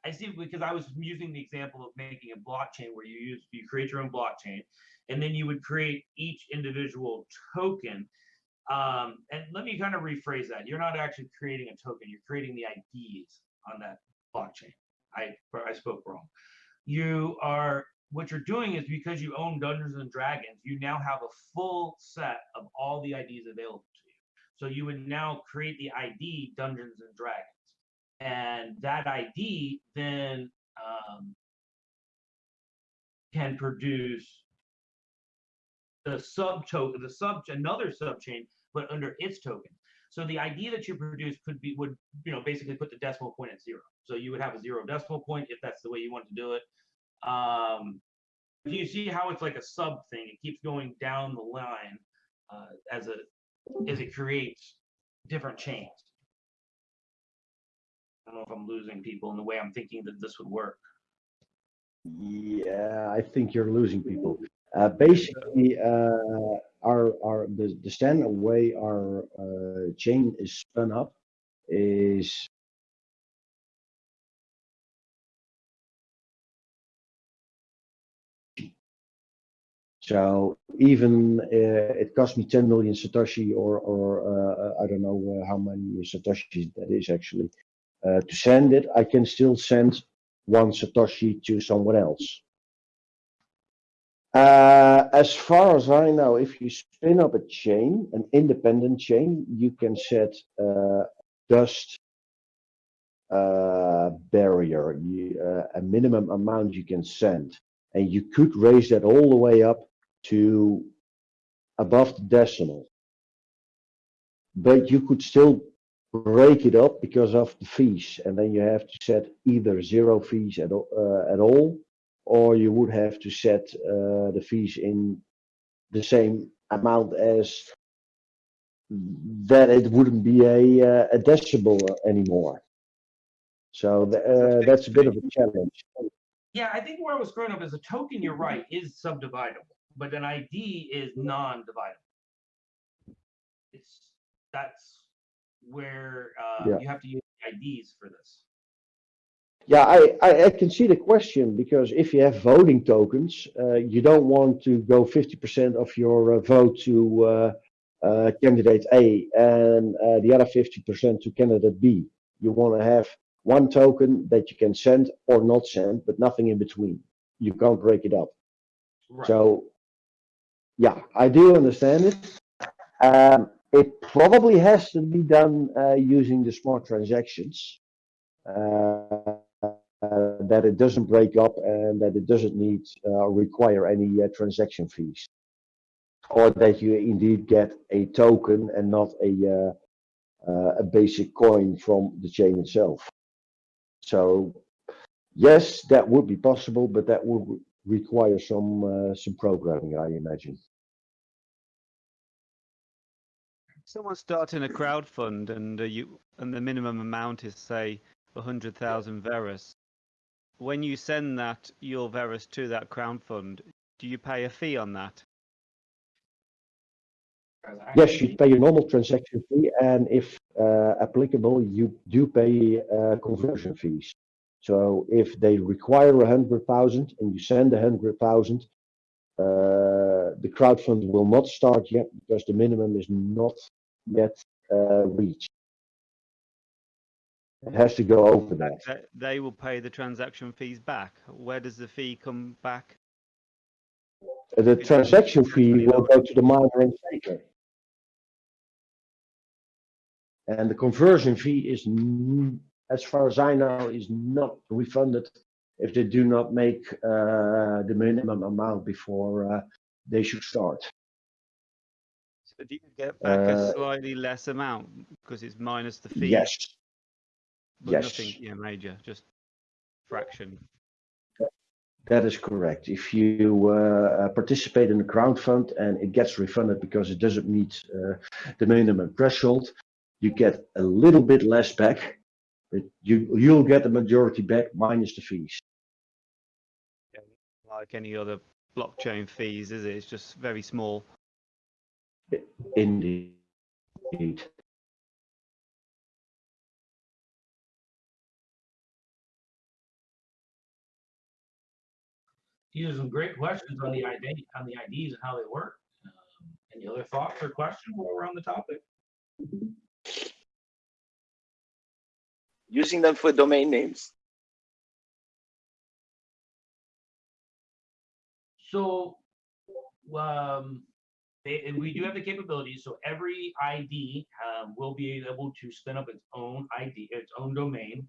I see because I was using the example of making a blockchain where you use you create your own blockchain, and then you would create each individual token. Um, and let me kind of rephrase that. You're not actually creating a token. You're creating the IDs on that blockchain. I I spoke wrong. You are what you're doing is because you own Dungeons and Dragons, you now have a full set of all the IDs available to you. So you would now create the ID Dungeons and Dragons, and that ID then um, can produce the sub token, the sub another subchain, but under its token. So the ID that you produce could be would you know basically put the decimal point at zero. So you would have a zero decimal point if that's the way you want to do it. Um, do you see how it's like a sub thing? It keeps going down the line uh, as a as it creates different chains. I don't know if I'm losing people in the way I'm thinking that this would work. Yeah, I think you're losing people. Uh, basically, uh, our our the, the standard way our uh, chain is spun up is so even uh, it cost me 10 million satoshi or or uh, I don't know uh, how many satoshis that is actually uh, to send it. I can still send one satoshi to someone else. Uh, as far as I know, if you spin up a chain, an independent chain, you can set uh, dust barrier, you, a minimum amount you can send, and you could raise that all the way up to above the decimal. But you could still break it up because of the fees, and then you have to set either zero fees at, all- uh, at all, or you would have to set uh, the fees in the same amount as that it wouldn't be a, uh, a decimal anymore. So uh, that's a bit of a challenge. Yeah, I think where I was screwing up as a token, you're right, is subdividable, but an ID is non-dividable. It's, that's where, uh, Yeah. you have to use IDs for this. Yeah, I, I, I can see the question because if you have voting tokens, uh, you don't want to go 50% of your uh, vote to uh, uh, candidate A and uh, the other 50% to candidate B. You want to have one token that you can send or not send, but nothing in between. You can't break it up. Right. So, I do understand it. Um, it probably has to be done uh, using the smart transactions. Uh, uh, that it doesn't break up and that it doesn't need uh, require any uh, transaction fees. Or that you indeed get a token and not a, uh, uh, a basic coin from the chain itself. So yes, that would be possible, but that would require some uh, some programming, I imagine. Someone's starting a crowd fund and uh, you and the minimum amount is say 100,000 Verus. When you send that your Verus to that crowd fund, do you pay a fee on that? Yes, you pay a normal transaction fee, and if uh, applicable, you do pay uh, conversion fees. So if they require a hundred thousand and you send a hundred thousand, uh, the crowdfund will not start yet because the minimum is not yet uh, reached. It has to go over that. They, will pay the transaction fees back. Where does the fee come back? The transaction fee will go to the miner and staker. And the conversion fee is, as far as I know, is not refunded if they do not make uh, the minimum amount before uh, they should start. Do you get back Uh, a slightly less amount because it's minus the fee? Yes, but yes. nothing yeah, major, just fraction. that is correct. If you uh, participate in the crowdfund and it gets refunded because it doesn't meet uh, the minimum threshold, you get a little bit less back, but you you'll get the majority back minus the fees. Like any other blockchain fees, is it? It's just very small. Indeed. These are some great questions on the ID, on the IDs and how they work. Um, Any other thoughts or questions while we're on the topic? using them for domain names. So, um, they, and we do have the capabilities, so every ID, um, will be able to spin up its own ID, its own domain.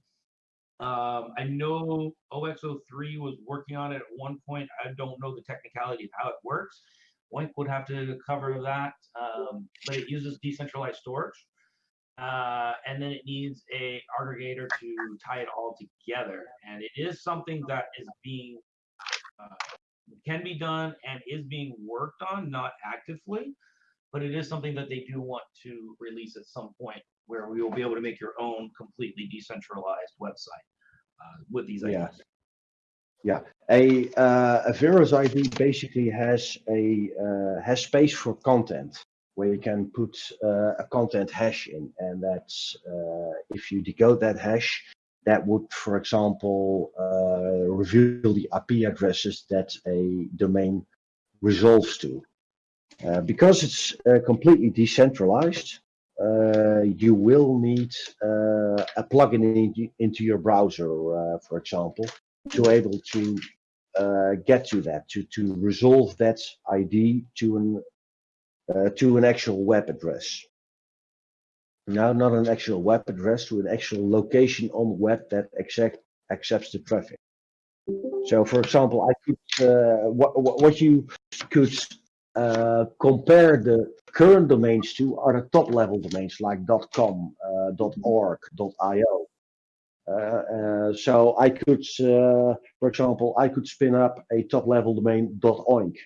Um, I know OXO3 was working on it at one point. I don't know the technicality of how it works. Oink would have to cover that, um, but it uses decentralized storage. Uh, and then it needs a aggregator to tie it all together. And it is something that is being uh, can be done and is being worked on, not actively, but it is something that they do want to release at some point where we will be able to make your own completely decentralized website uh, with these ideas. Yeah. ideas. A uh, ID basically has a uh, has space for content where you can put uh, a content hash in, and that's uh, if you decode that hash, that would, for example, uh, reveal the IP addresses that a domain resolves to. Uh, because it's uh, completely decentralized, uh, you will need uh, a plugin in, into your browser, uh, for example, to able to get to that, to, to resolve that ID to an to an actual web address. No, not an actual web address, to an actual location on the web that exact accepts the traffic. So, for example, I could uh, what what what you could uh, compare the current domains to are the top level domains like .com, uh, .org, .io. Uh, uh, so I could, uh, for example, I could spin up a top level domain .oink.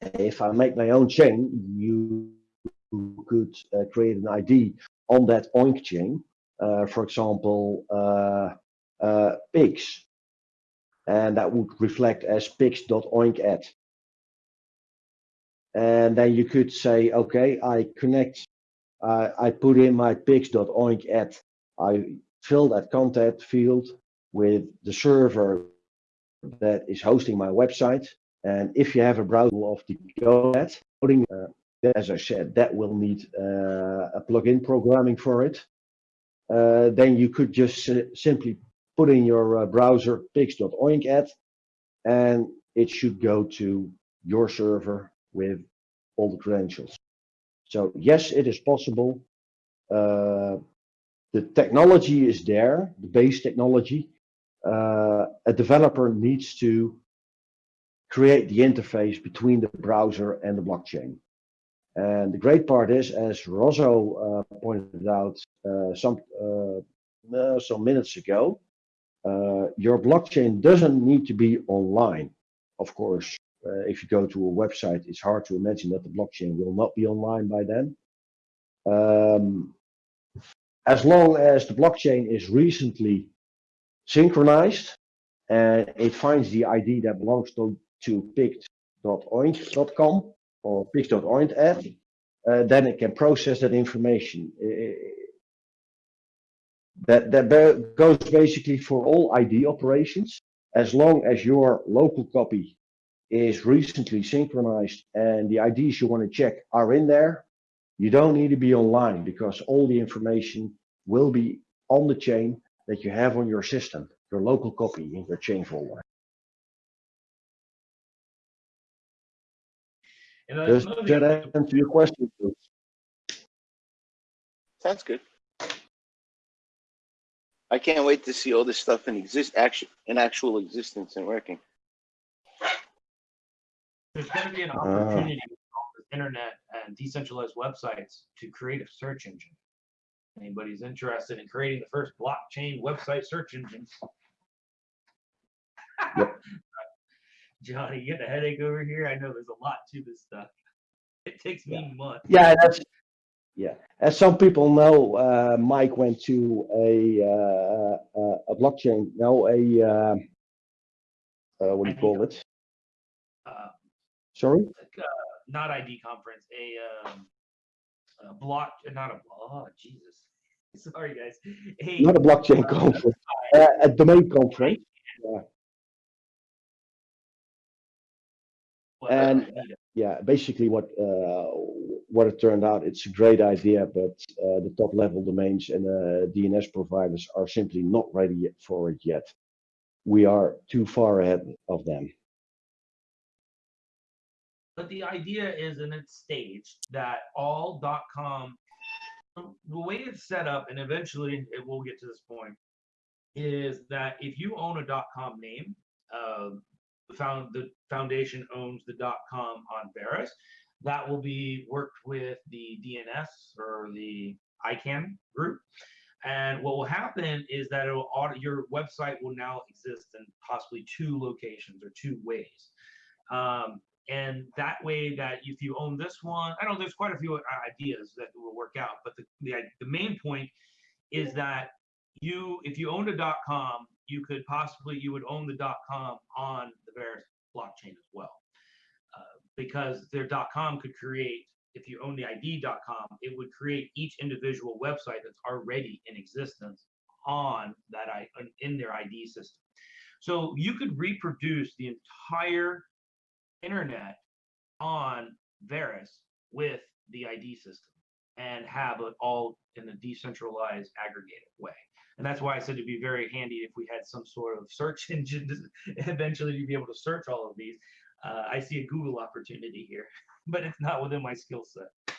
If I make my own chain, you could uh, create an ID on that oink chain. Uh, for example, uh, uh, pigs. and that would reflect as pix.oink at. And then you could say, okay, I connect, uh, I put in my pix.oink at, I fill that contact field with the server that is hosting my website. And if you have a browser of the GoNet, putting, uh, as I said, that will need uh, a plugin programming for it. Uh, then you could just si- simply put in your uh, browser pix.oink at, and it should go to your server with all the credentials. So yes, it is possible. Uh, the technology is there, the base technology. Uh, a developer needs to create the interface between the browser and the blockchain. And the great part is, as Rosso uh, pointed out uh, some uh, uh, some minutes ago, uh, your blockchain doesn't need to be online. Of course, uh, if you go to a website, it's hard to imagine that the blockchain will not be online by then. Um, as long as the blockchain is recently synchronized and it finds the ID that belongs to, to pict.oink.com or pix.oink at, uh, then it can process that information. I- That, that goes basically for all ID operations. As long as your local copy is recently synchronized and the IDs you want to check are in there, you don't need to be online because all the information will be on the chain that you have on your system, your local copy in your chain folder. And uh, Does another thing- that answer your question? Bruce? Sounds good. I can't wait to see all this stuff in exist action in actual existence and working. there's going to be an Ah. opportunity with all this internet and decentralized websites to create a search engine. Anybody's interested in creating the first blockchain website search engine? Yep. Johnny, you get a headache over here? I know there's a lot to this stuff. It takes me months. Yeah, that's yeah. As some people know, uh, Mike went to a uh, uh, a blockchain. No, a uh, uh, what do you ID call it? Uh, Sorry, like, uh, not ID conference, a, um, a block, not a, oh, Jesus. Sorry, guys. A, not a blockchain conference, a domain conference. what, and- yeah, basically what uh, what it turned out, it's a great idea, but uh, the top level domains and uh, DNS providers are simply not ready for it yet. We are too far ahead of them. But the idea is in its stage that all .com, the way it's set up, and eventually it will get to this point, is that if you own a .com name, uh, the found the foundation owns the dot .com on Verus. That will be worked with the DNS or the ICANN group. And what will happen is that it will auto, your website will now exist in possibly two locations or two ways. Um, and that way that if you own this one i know there's quite a few uh, ideas that will work out but the, the, the main point is that you if you owned a dot com you could possibly you would own the dot com on the Verus blockchain as well uh, because their dot com could create if you own the id.com it would create each individual website that's already in existence on that i in their id system so you could reproduce the entire internet on Verus with the ID system and have it all in a decentralized aggregated way. And that's why I said it'd be very handy if we had some sort of search engine eventually to be able to search all of these. Uh, I see a Google opportunity here, but it's not within my skill set.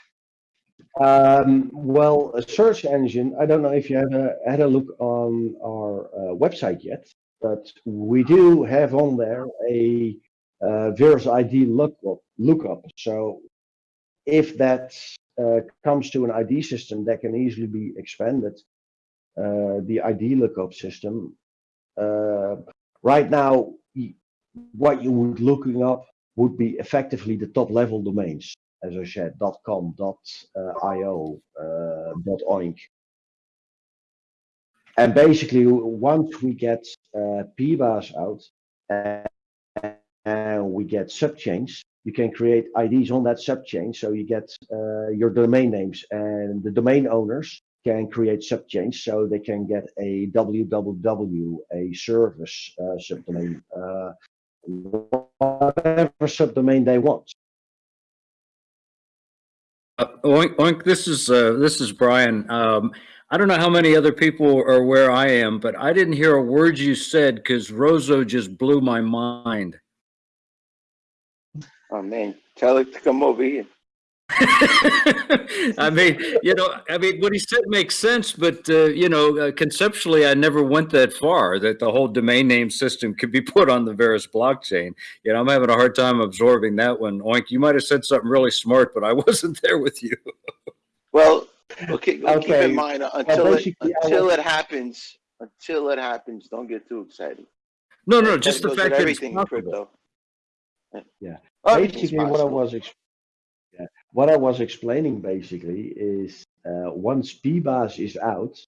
Um, well, a search engine, I don't know if you have a, had a look on our uh, website yet, but we do have on there a uh, Verus ID lookup, lookup. So if that uh, comes to an ID system that can easily be expanded, the ID lookup system, uh, right now, what you would looking up would be effectively the top level domains as I said, .com, .io, uh, .oink. And basically, once we get uh, PBaaS out and, and we get subchains, you can create IDs on that subchain. So you get uh, your domain names and the domain owners can create subchains so they can get a www, a service uh, subdomain, uh, whatever subdomain they want. Uh, Oink, Oink, this is, uh, this is Brian. Um, I don't know how many other people are where I am, but I didn't hear a word you said because Rozo just blew my mind. Oh man, tell it to come over here. I mean, you know, I mean, what he said makes sense, but, uh, you know, uh, conceptually, I never went that far, that the whole domain name system could be put on the Verus blockchain. You know, I'm having a hard time absorbing that one. Oink, you might have said something really smart, but I wasn't there with you. Well, okay, well, keep in mind, uh, until it, until it happens, until it happens, don't get too excited. No, no, That just the fact that it's everything in crypto. Yeah. Oh, everything's basically what I was ex- yeah, what I was explaining basically is uh, once PBaaS is out,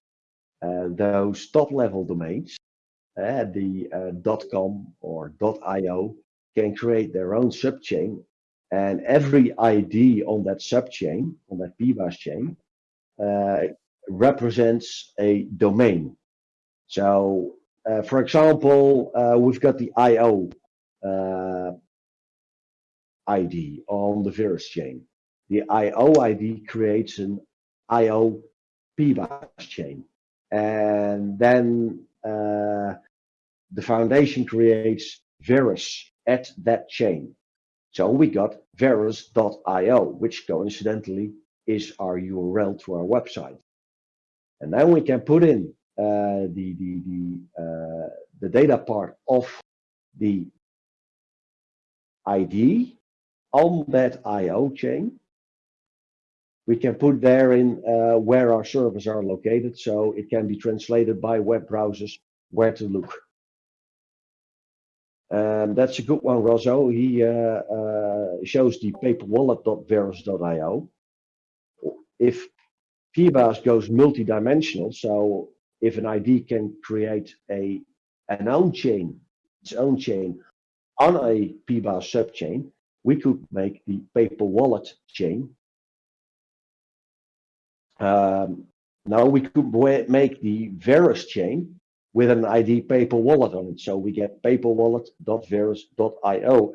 uh, those top level domains, uh, the uh, .com or .io can create their own subchain and every ID on that subchain, on that PBaaS chain, uh, represents a domain. So, uh, for example, we've got the IO ID on the Verus chain. The IO ID creates an IO PBaaS chain. And then uh, the foundation creates Verus at that chain. So we got Verus.io, which coincidentally is our URL to our website. And then we can put in uh, the, the, the, uh, the data part of the ID on that IO chain. We can put there in uh, where our servers are located, so it can be translated by web browsers where to look. Um, that's a good one, Rosso. He uh, uh, shows the paperwallet.verus.io. If PBaaS goes multi-dimensional, so if an ID can create a an own chain, its own chain on a PBaaS subchain, we could make the paper wallet chain. Um, now we could make the Verus chain with an ID paper wallet on it. So we get paperwallet.verus.io.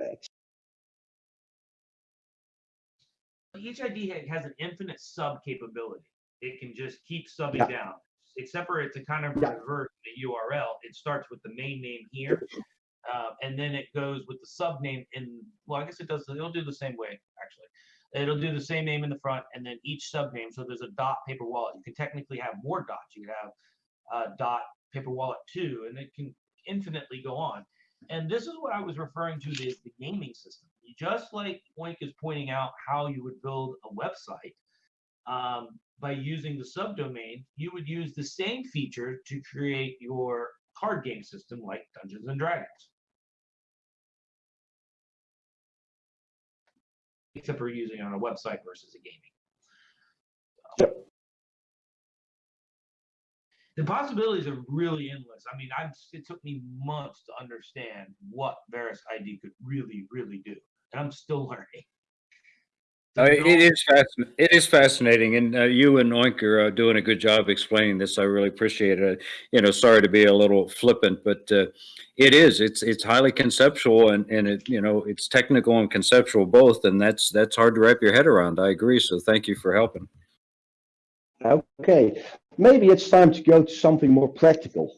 Each ID has an infinite sub capability. It can just keep subbing Yeah. down. Except for it to kind of Yeah. revert the URL. It starts with the main name here, uh, and then it goes with the sub name in. Well, I guess it does. It'll do the same way actually. It'll do the same name in the front, and then each sub name. So there's a dot paper wallet. You can technically have more dots. You could have uh, dot paper wallet two, and it can infinitely go on. And this is what I was referring to the, the gaming system. Just like Oink is pointing out how you would build a website um, by using the subdomain, you would use the same feature to create your card game system like Dungeons and Dragons. Except for using it on a website versus a gaming. Yep. The possibilities are really endless. I mean, I'm, it took me months to understand what Verus ID could really, really do, and I'm still learning. Uh, To It build- is fascinating. It is fascinating, and uh, you and Oink are uh, doing a good job explaining this. I really appreciate it. You know, sorry to be a little flippant, but uh, it is. It's it's highly conceptual, and and it you know it's technical and conceptual both, and that's that's hard to wrap your head around. I agree. So thank you for helping. Okay, maybe it's time to go to something more practical.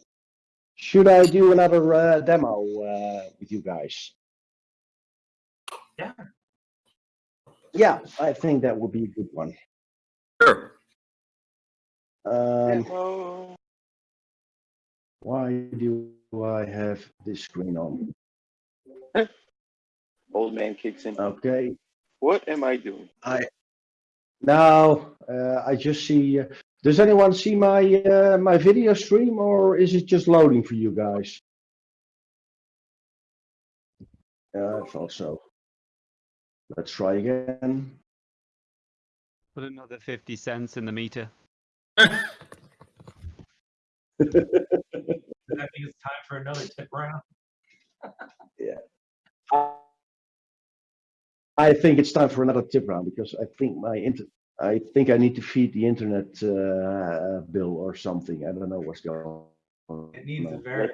Should I do another uh, demo uh, with you guys? Yeah. Yeah, I think that would be a good one. Sure. Um, Demo. why do I have this screen on? Old man kicks in. Okay, What am I doing? I now uh, I just see. Uh, does anyone see my uh, my video stream, or is it just loading for you guys? Yeah, I thought so. Let's try again. Put another 50 cents in the meter. I think it's time for another tip round? Yeah. I think it's time for another tip round because I think my inter, I think I need to feed the internet uh, bill or something. I don't know what's going on. It needs a No. very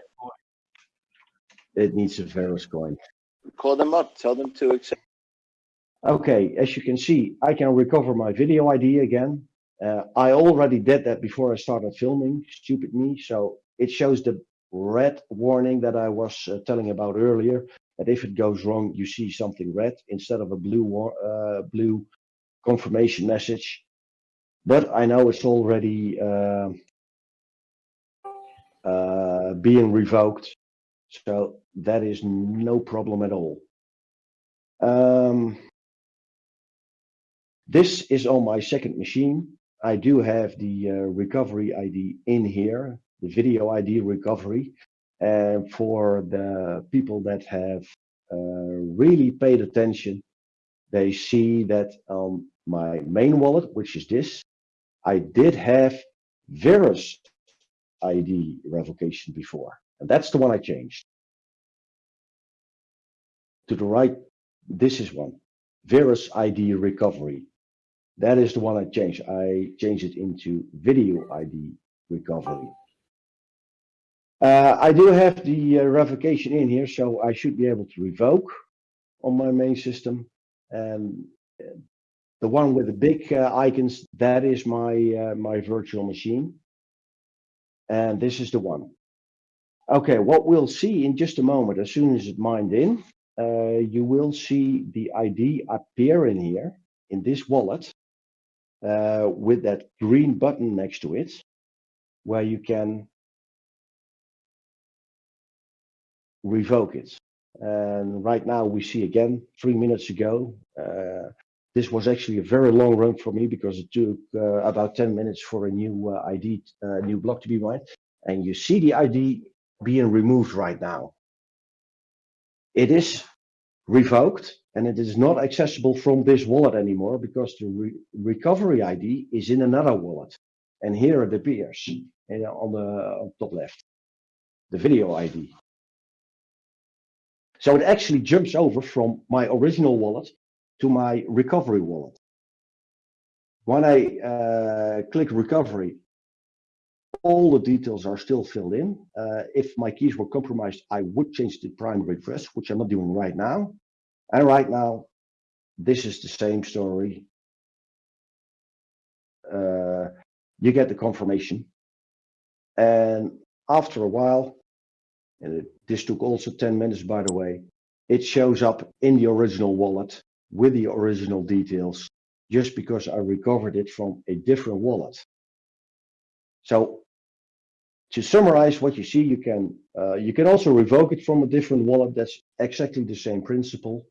It needs a Verus coin. Call them up, tell them to accept. Okay, as you can see, I can recover my video ID again. Uh, I already did that before I started filming, stupid me. So it shows the red warning that I was uh, telling about earlier. That if it goes wrong, you see something red instead of a blue uh, blue confirmation message. But I know it's already uh, uh, being revoked, so that is no problem at all. Um, this is on my second machine. I do have the uh, recovery ID in here, the video ID recovery. And for the people that have uh, really paid attention, they see that on my main wallet, which is this, I did have Verus ID revocation before. And that's the one I changed. To the right, this is one, Verus ID recovery. That is the one I changed. I changed it into video ID recovery. Uh, I do have the uh, revocation in here, so I should be able to revoke on my main system. And uh, the one with the big uh, icons, that is my uh, my virtual machine. And this is the one. Okay, what we'll see in just a moment, as soon as it mined in, uh, you will see the ID appear in here, in this wallet, uh, with that green button next to it, where you can revoke it. And right now we see again, three minutes ago, uh, this was actually a very long run for me because it took uh, about 10 minutes for a new uh, ID, uh, new block to be mined. And you see the ID being removed right now. It is revoked and it is not accessible from this wallet anymore because the re recovery ID is in another wallet. And here it appears and on the on top left, the video ID. So it actually jumps over from my original wallet to my recovery wallet. When I uh, click recovery, all the details are still filled in. Uh, if my keys were compromised, I would change the primary address, which I'm not doing right now. And right now, this is the same story. Uh, you get the confirmation. And after a while, and it, this took also 10 minutes, by the way, it shows up in the original wallet with the original details, just because I recovered it from a different wallet. So to summarize what you see, you can uh, you can also revoke it from a different wallet. That's exactly the same principle.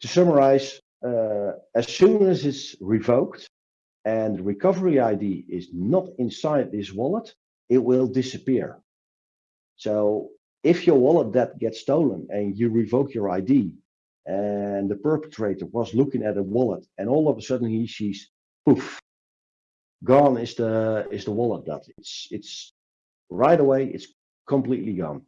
To summarize, uh, as soon as it's revoked and recovery ID is not inside this wallet, it will disappear. So if your wallet that gets stolen and you revoke your ID and the perpetrator was looking at a wallet and all of a sudden he sees poof gone is the is the wallet that it's it's right away it's completely gone.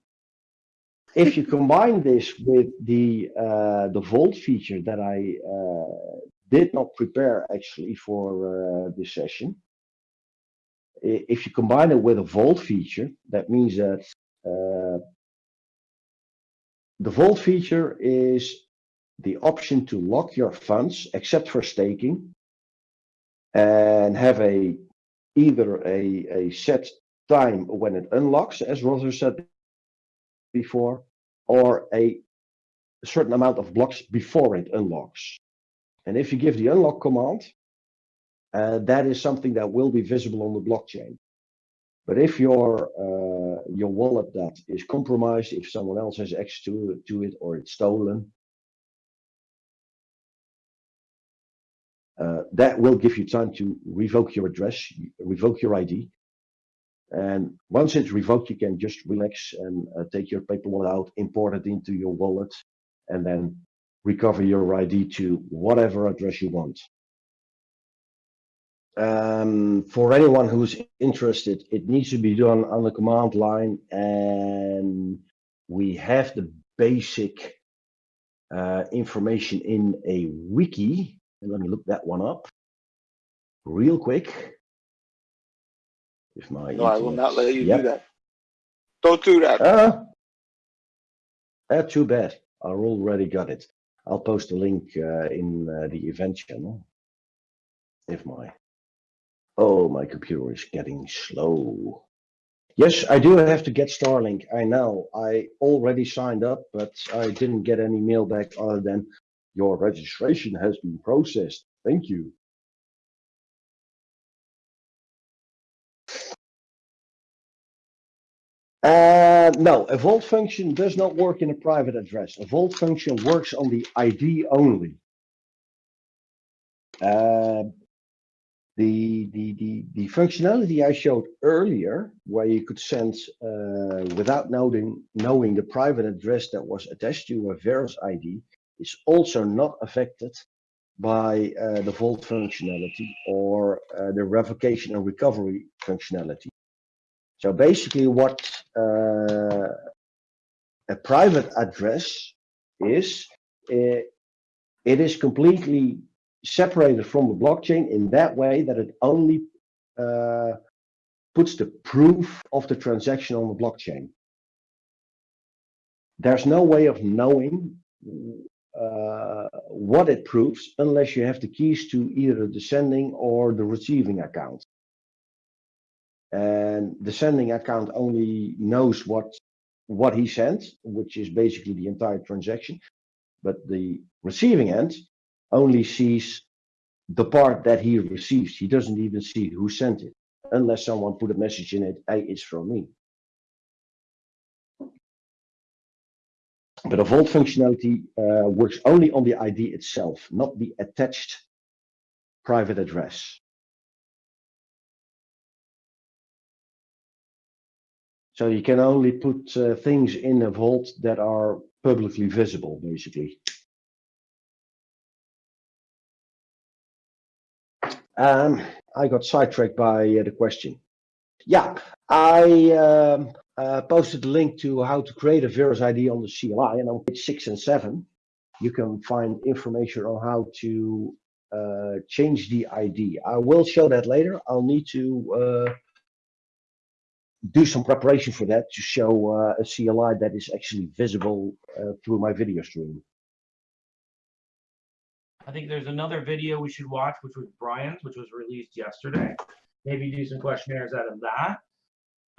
If you combine this with the uh, the vault feature that I uh, did not prepare actually for uh, this session if you combine it with a vault feature that means that uh, the vault feature is the option to lock your funds except for staking and have a either a, a set time when it unlocks, as Roger said before, or a certain amount of blocks before it unlocks. And if you give the unlock command, uh, that is something that will be visible on the blockchain. But if your uh, your wallet that is compromised, if someone else has access to, to it or it's stolen, uh, that will give you time to revoke your address, revoke your ID. And once it's revoked, you can just relax and uh, take your paper wallet out, import it into your wallet, and then recover your ID to whatever address you want. Um, for anyone who's interested, it needs to be done on the command line and we have the basic uh, information in a wiki. And let me look that one up real quick. If my No, I will not let you Yep. do that. Don't do that. Uh, uh, too bad. I already got it. I'll post a link uh, in uh, the event channel. If my oh my computer is getting slow. Yes, I do have to get Starlink. I know. I already signed up, but I didn't get any mail back other than your registration has been processed. Thank you. Uh, no, a vault function does not work in a private address. A vault function works on the ID only. Uh, the, the, the, the functionality I showed earlier, where you could send uh, without knowing, knowing the private address that was attached to a Verus ID, is also not affected by uh, the vault functionality or uh, the revocation and recovery functionality. So basically what uh, a private address is, uh, it is completely separated from the blockchain in that way that it only uh, puts the proof of the transaction on the blockchain. There's no way of knowing uh, what it proves unless you have the keys to either the sending or the receiving account. And the sending account only knows what what he sent, which is basically the entire transaction. But the receiving end only sees the part that he receives. He doesn't even see who sent it, unless someone put a message in it, hey, it's from me. But a vault functionality uh, works only on the ID itself, not the attached private address. So you can only put uh, things in a vault that are publicly visible, basically. Um, I got sidetracked by uh, the question. Yeah, I um, uh, posted a link to how to create a Verus ID on the CLI, and on page six and seven, you can find information on how to uh, change the ID. I will show that later. I'll need to uh, do some preparation for that to show uh, a CLI that is actually visible uh, through my video stream. I think there's another video we should watch, which was Brian's, which was released yesterday. Maybe do some questionnaires out of that.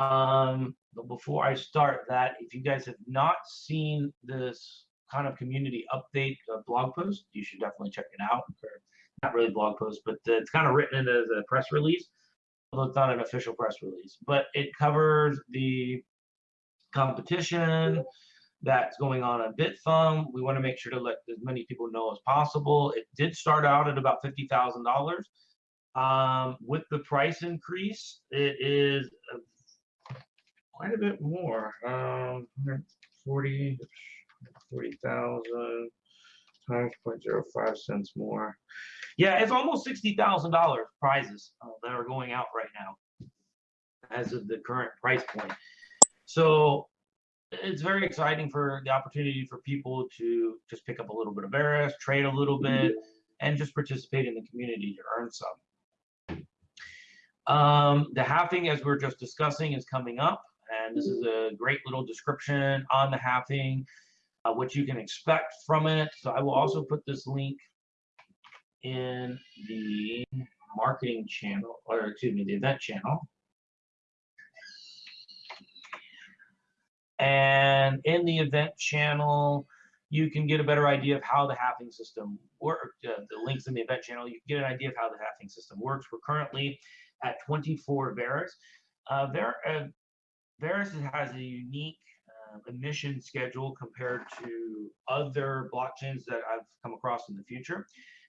Um, but before I start that, if you guys have not seen this kind of community update uh, blog post, you should definitely check it out. Or not really blog post, but uh, it's kind of written as a press release, although it's not an official press release. But it covers the competition, that's going on at Bithumb. We want to make sure to let as many people know as possible. It did start out at about fifty thousand dollars. Um, with the price increase, it is quite a bit more. Um, 40 40,000 times 0.05 cents more. Yeah, it's almost sixty thousand dollars prizes uh, that are going out right now, as of the current price point. So it's very exciting for the opportunity for people to just pick up a little bit of Verus, trade a little bit, and just participate in the community to earn some. Um, the halving, as we are just discussing, is coming up, and this is a great little description on the halving, uh, what you can expect from it. So I will also put this link in the marketing channel, or excuse me, the event channel. And in the event channel, you can get a better idea of how the halving system works. Uh, the links in the event channel, you can get an idea of how the halving system works. We're currently at 24 Verus. Uh, Ver uh, Verus has a unique uh, emission schedule compared to other blockchains that I've come across in the future.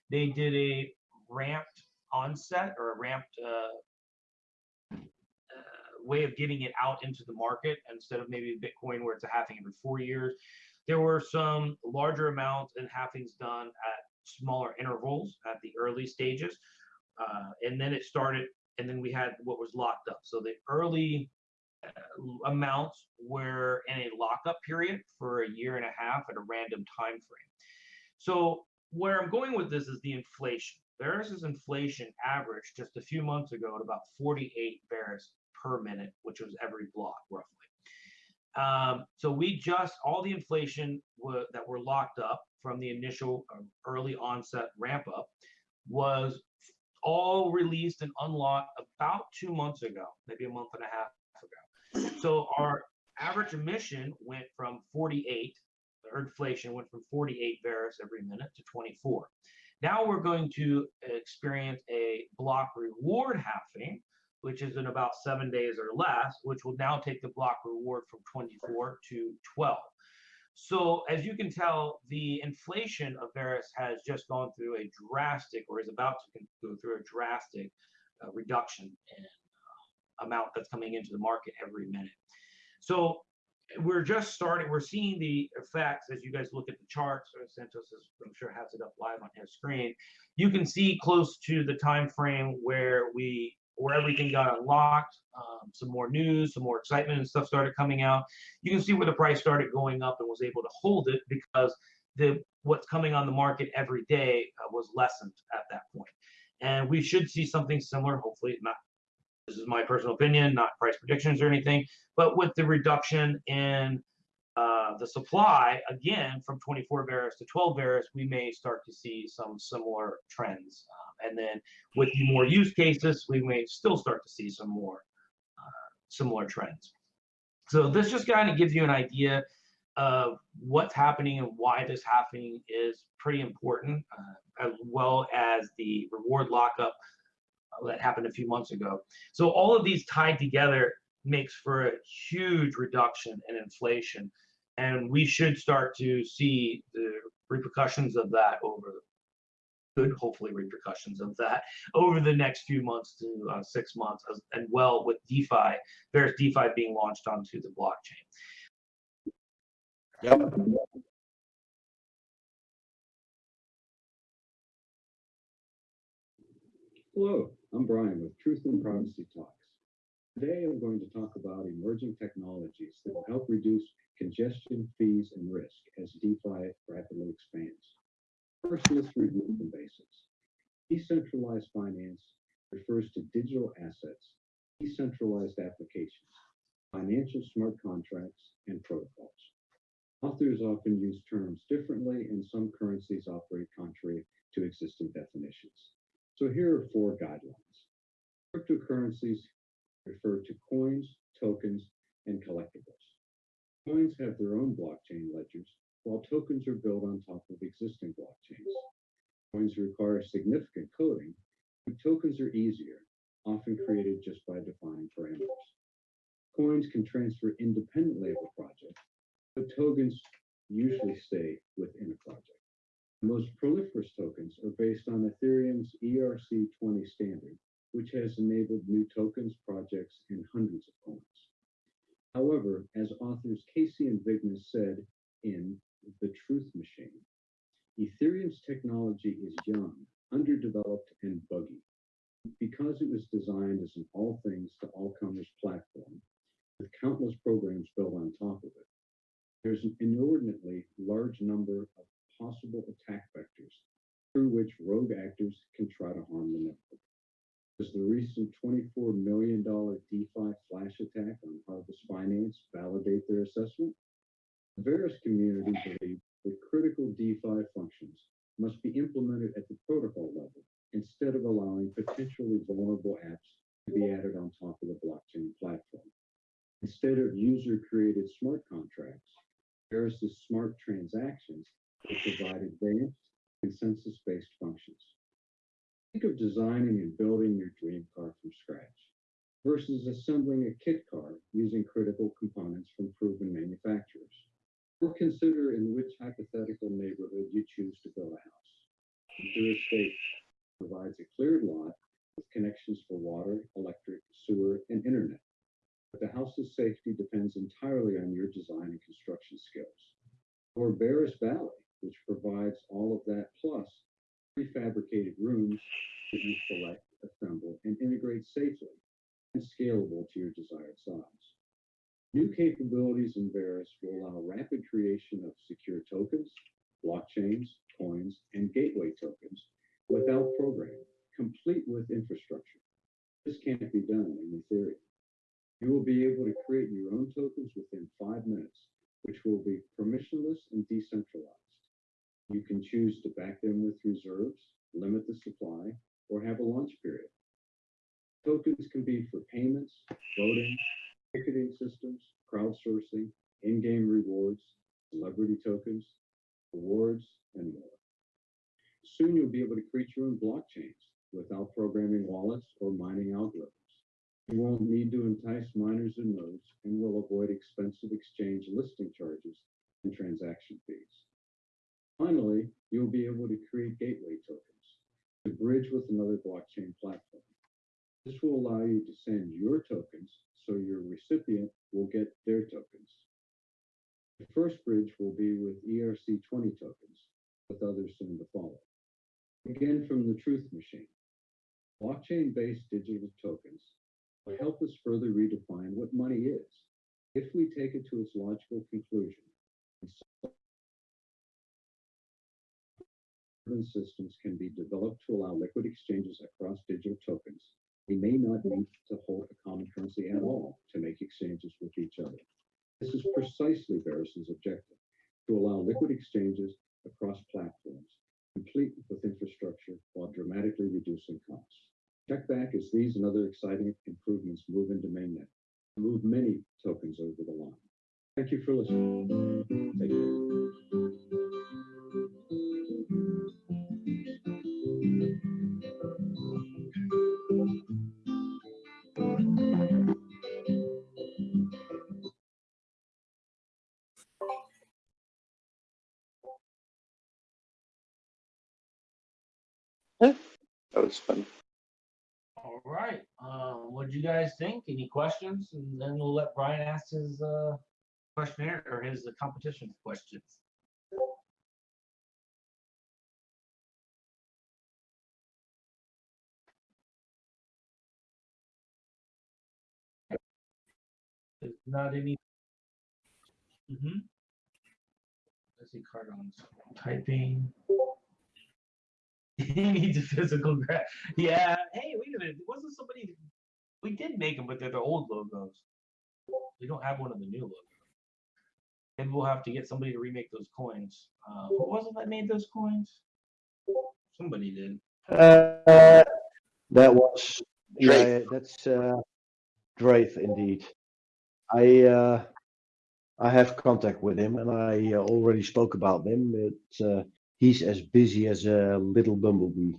They did a ramped onset or a ramped uh, way of getting it out into the market instead of maybe Bitcoin where it's a halving every four years. There were some larger amounts and halvings done at smaller intervals at the early stages. Uh, and then it started, and then we had what was locked up. So the early uh, amounts were in a lockup period for a year and a half at a random time frame. So where I'm going with this is the inflation. Verus's inflation averaged just a few months ago at about 48 Verus per minute, which was every block roughly. Um, so we just all the inflation wa- that were locked up from the initial uh, early onset ramp up was all released and unlocked about two months ago, maybe a month and a half. So our average emission went from 48, or inflation went from 48 Verus every minute to 24. Now we're going to experience a block reward halving, which is in about seven days or less, which will now take the block reward from 24 to 12. So as you can tell, the inflation of Verus has just gone through a drastic, or is about to go through a drastic uh, reduction in amount that's coming into the market every minute. So we're just starting, we're seeing the effects as you guys look at the charts. Santos is, I'm sure has it up live on his screen. You can see close to the time frame where we where everything got unlocked, um, some more news, some more excitement and stuff started coming out. You can see where the price started going up and was able to hold it because the what's coming on the market every day uh, was lessened at that point. And we should see something similar, hopefully not. This is my personal opinion, not price predictions or anything, but with the reduction in uh, the supply, again, from 24 Verus to 12 Verus, we may start to see some similar trends. Um, and then with more use cases, we may still start to see some more uh, similar trends. So this just kind of gives you an idea of what's happening and why this happening is pretty important, uh, as well as the reward lockup that happened a few months ago. So all of these tied together makes for a huge reduction in inflation. And we should start to see the repercussions of that over good, hopefully, repercussions of that over the next few months to uh, six months, as, and well with DeFi, there's DeFi being launched onto the blockchain. Yep. Hello, I'm Brian with Truth and Privacy Talks. Today I'm going to talk about emerging technologies that will help reduce congestion, fees, and risk as DeFi rapidly expands. First, let's review the basics. Decentralized finance refers to digital assets, decentralized applications, financial smart contracts, and protocols. Authors often use terms differently, and some currencies operate contrary to existing definitions. So here are four guidelines. Cryptocurrencies refer to coins, tokens, and collectibles. Coins have their own blockchain ledgers, while tokens are built on top of existing blockchains. Coins require significant coding, but tokens are easier, often created just by defining parameters. Coins can transfer independently of a project, but tokens usually stay within a project. Most proliferous tokens are based on Ethereum's ERC20 standard, which has enabled new tokens, projects, and hundreds of coins. However, as authors Casey and Vigna said in The Truth Machine, Ethereum's technology is young, underdeveloped, and buggy. Because it was designed as an all things to all comers platform, with countless programs built on top of it, there's an inordinately large number of possible attack vectors through which rogue actors can try to harm the network. Does the recent $24 million DeFi flash attack on Harvest Finance validate their assessment? The Verus community believes that critical DeFi functions must be implemented at the protocol level instead of allowing potentially vulnerable apps to be added on top of the blockchain platform. Instead of user-created smart contracts, Verus's smart transactions will provide advanced consensus-based functions. Think of designing and building your dream car from scratch versus assembling a kit car using critical components from proven manufacturers. Or consider in which hypothetical neighborhood you choose to build a house. Your estate provides a cleared lot with connections for water, electric, sewer, and internet. But the house's safety depends entirely on your design and construction skills. Or Verus Valley, which provides all of that plus prefabricated rooms that you select, assemble, and integrate safely and scalable to your desired size. New capabilities in Verus will allow rapid creation of secure tokens, blockchains, coins, and gateway tokens without programming, complete with infrastructure. This can't be done in Ethereum. You will be able to create your own tokens within five minutes, which will be permissionless and decentralized. You can choose to back them with reserves, limit the supply, or have a launch period. Tokens can be for payments, voting, ticketing systems, crowdsourcing, in-game rewards, celebrity tokens, awards, and more. Soon you'll be able to create your own blockchains without programming wallets or mining algorithms. You won't need to entice miners and nodes and will avoid expensive exchange listing charges and transaction fees. Finally, you'll be able to create gateway tokens to bridge with another blockchain platform. This will allow you to send your tokens so your recipient will get their tokens. The first bridge will be with ERC20 tokens, with others soon to follow. Again, from the Truth Machine. Blockchain-based digital tokens help us further redefine what money is if we take it to its logical conclusion. Systems can be developed to allow liquid exchanges across digital tokens. We may not need to hold a common currency at all to make exchanges with each other. This is precisely Verus's objective, to allow liquid exchanges across platforms, complete with infrastructure while dramatically reducing costs. Check back as these and other exciting improvements move into mainnet, move many tokens over the line. Thank you for listening. That was fun. Right. Uh, what do you guys think? Any questions? And then we'll let Brian ask his uh, questionnaire or his uh, competition questions. There's not any. Mm-hmm. Let's see, Cardon's typing. he needs a physical gra Yeah. Hey, wait a minute. Wasn't somebody? We did make them, but they're the old logos. We don't have one of the new logos. Maybe we'll have to get somebody to remake those coins. Uh, who was it that made those coins? Somebody did. Uh, that was, yeah, yeah, that's uh, Draith indeed. I uh, I have contact with him and I uh, already spoke about him. Uh, he's as busy as a little bumblebee.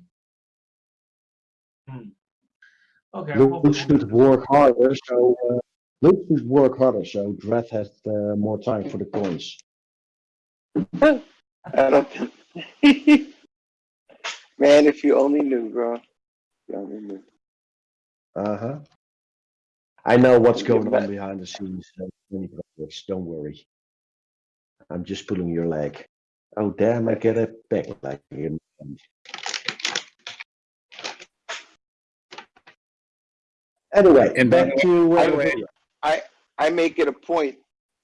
Okay. Luke hopefully should work harder, so uh, Luke should work harder, so Drath has uh, more time for the coins. I don't. Man, if you only knew, bro. You only knew. Uh huh. I know what's going on behind the scenes. Many brothers, don't worry. I'm just pulling your leg. Oh damn! I get a back leg again. Anyway, And back the to uh, way- video. I make it a point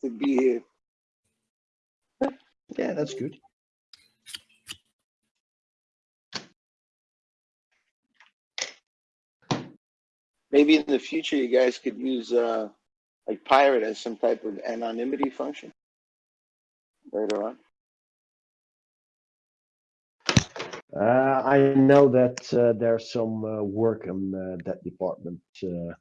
to be here. Yeah, that's good. Maybe in the future, you guys could use uh, like pirate as some type of anonymity function later on. I know that uh, there's some uh, work on uh, that department. Uh,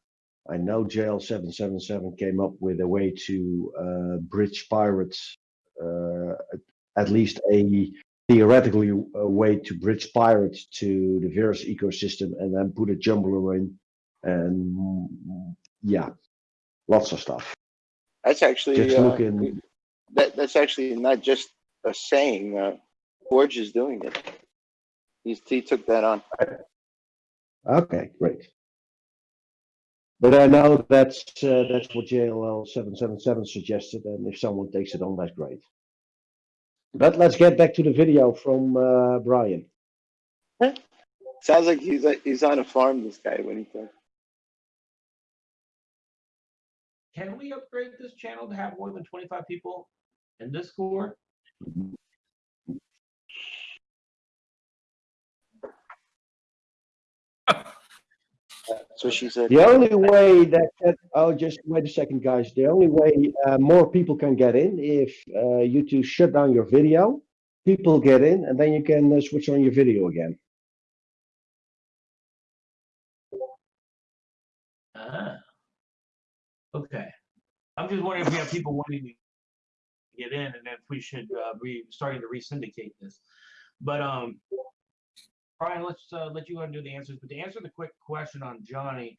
I know JL777 came up with a way to uh, bridge pirates, uh, at- least a theoretically a way to bridge pirates to the Verus ecosystem and then put a jumbler in. And yeah, lots of stuff. That's actually Just uh, that. That's actually not just a saying. Uh, Forge is doing it. He's, he took that on. Okay, great. But I know that's uh, that's what JLL seven seven seven suggested, and if someone takes it on, that's great. But let's get back to the video from uh, Brian. Sounds like he's uh, he's on a farm. This guy when he talks. can we upgrade this channel to have more than 25 people in Discord? That's what she said. The only way that, that oh, just wait a second, guys. The only way uh, more people can get in if uh, you two shut down your video, people get in, and then you can uh, switch on your video again. Ah. Okay. I'm just wondering if we have people wanting to get in and if we should uh, be starting to re-syndicate this. But um, Brian, let's uh, let you undo the answers. But to answer the quick question on Johnny,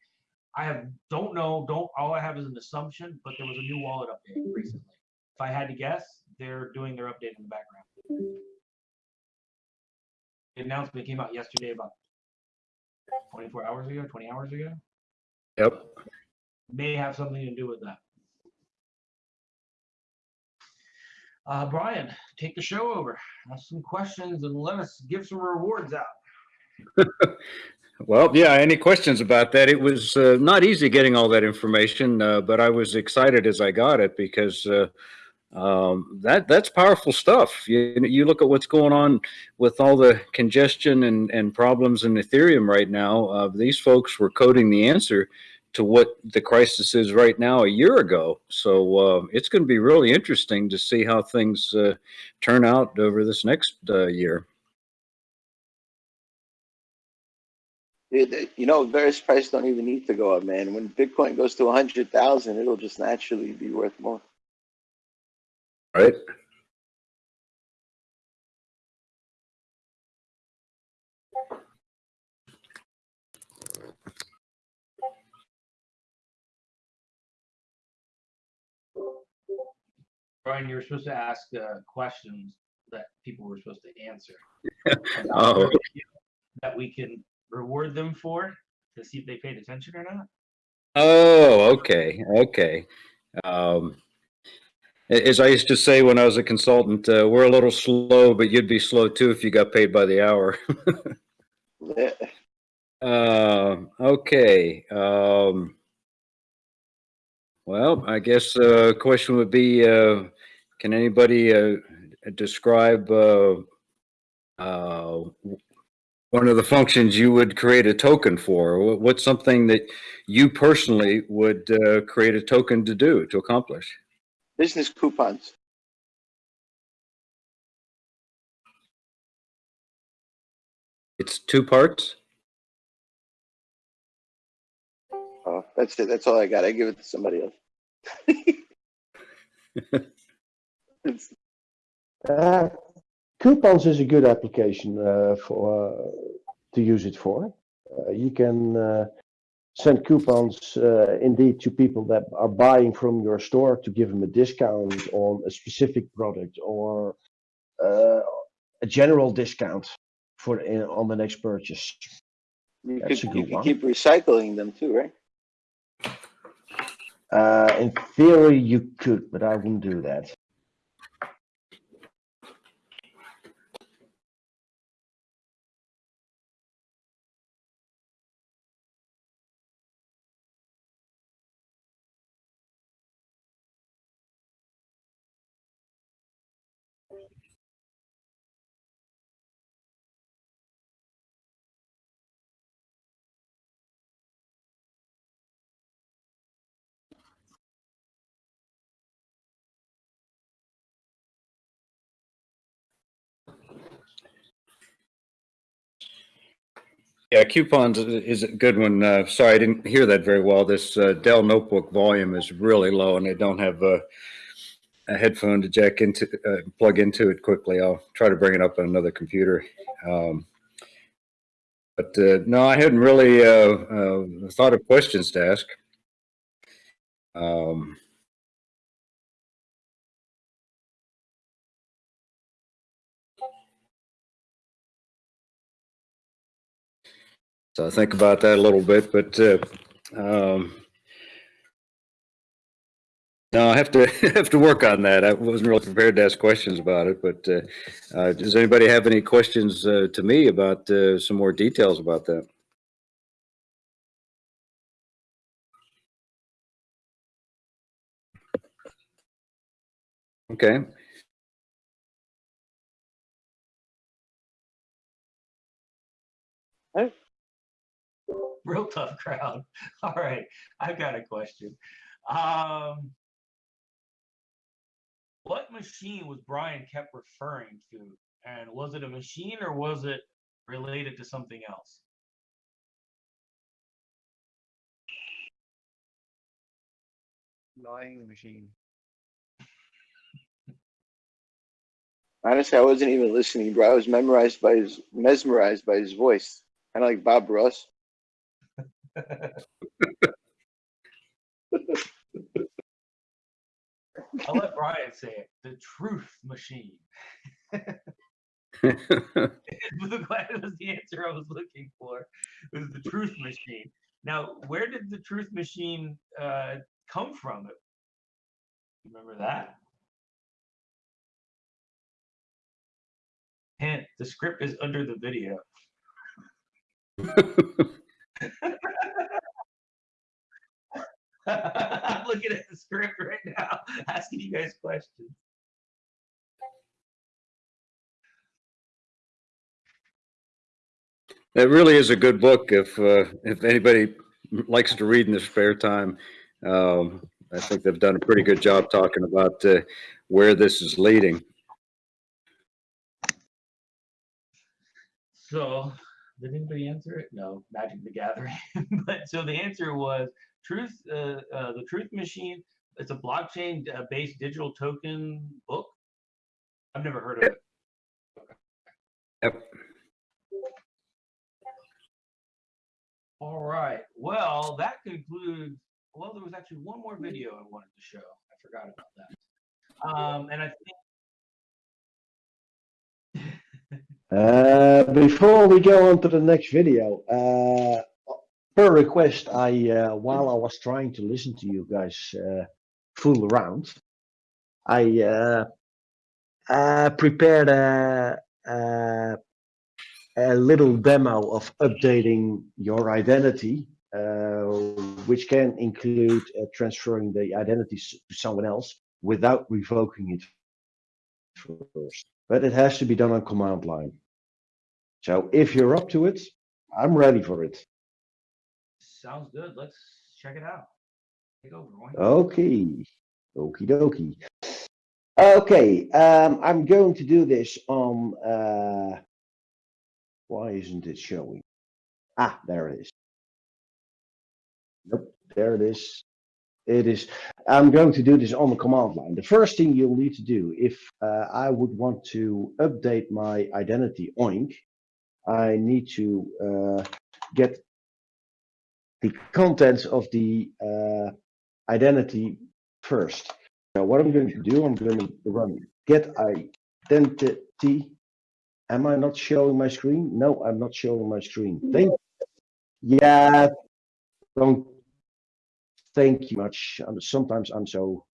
I have don't know, don't all I have is an assumption, but there was a new wallet update recently. If I had to guess, they're doing their update in the background. The announcement came out yesterday about 24 hours ago, 20 hours ago. Yep. May have something to do with that. Uh, Brian, take the show over. Ask some questions and let us give some rewards out. Well, yeah, any questions about that? It was uh, not easy getting all that information, uh, but I was excited as I got it because uh, um, that that's powerful stuff. You, you look at what's going on with all the congestion and, and problems in Ethereum right now. Uh, these folks were coding the answer to what the crisis is right now a year ago. So uh, it's going to be really interesting to see how things uh, turn out over this next uh, year. You know, Verus price don't even need to go up, man. When Bitcoin goes to a hundred thousand, it'll just naturally be worth more. Right? Brian, you were supposed to ask uh, questions that people were supposed to answer. Oh. That we can reward them for to see if they paid attention or not. Oh, okay, okay. Um, as I used to say when I was a consultant, uh, we're a little slow, but you'd be slow too if you got paid by the hour. Yeah. Uh, okay. Um, well, I guess uh, question would be, uh, can anybody uh, describe uh, one of the functions you would create a token for? What's something that you personally would uh, create a token to do, to accomplish? Business coupons. It's two parts? Oh, that's it. That's all I got. I give it to somebody else. It's- Uh, coupons is a good application uh, for uh, to use it for. Uh, you can uh, send coupons uh, indeed to people that are buying from your store to give them a discount on a specific product or uh, a general discount for in, on the next purchase. You could, That's a you could keep recycling them too, right? Uh, in theory, you could, but I wouldn't do that. Yeah, coupons is a good one. Uh, sorry, I didn't hear that very well. This uh, Dell notebook volume is really low and I don't have a, a headphone to jack into, uh, plug into it quickly. I'll try to bring it up on another computer. Um, but uh, no, I hadn't really uh, uh, thought of questions to ask. Um, So I think about that a little bit, but uh, um, no, I have to have to work on that. I wasn't really prepared to ask questions about it, but uh, uh, does anybody have any questions uh, to me about uh, some more details about that? Okay. Real tough crowd. All right, I've got a question. Um, what machine was Brian kept referring to? And was it a machine or was it related to something else? Lying machine. Honestly, I wasn't even listening, bro. I was memorized by his mesmerized by his voice. Kind of like Bob Ross. I'll let Brian say it. The truth machine. That was the answer I was looking for. It was the truth machine. Now, where did the truth machine uh, come from? Remember that? Hint, the script is under the video. I'm looking at the script right now, asking you guys questions. It really is a good book if, uh, if anybody likes to read in their spare time. Um, I think they've done a pretty good job talking about, uh, where this is leading. So, did anybody answer it? No, Magic the Gathering. but so the answer was Truth, uh, uh, the Truth Machine. It's a blockchain-based digital token book. I've never heard of it. Yep. All right. Well, that concludes. Well, there was actually one more video I wanted to show. I forgot about that. Um, and I think Uh, before we go on to the next video, uh, per request, I uh, while I was trying to listen to you guys uh, fool around, I uh, prepared a, a a little demo of updating your identity, which can include transferring the identity to someone else without revoking it first. But it has to be done on command line. So if you're up to it, I'm ready for it. sounds good. Let's check it out. Take over, Roy. Okay, okie dokie. Okay, um, I'm going to do this on, uh, why isn't it showing? Ah, there it is. Nope, there it is. It is, I'm going to do this on the command line. The first thing you'll need to do if uh, I would want to update my identity oink, I need to uh, get the contents of the uh, identity first. Now what I'm going to do, I'm going to run get identity. Am I not showing my screen? No, I'm not showing my screen. Thank you. yeah, don't thank you much. Um, Sometimes I'm so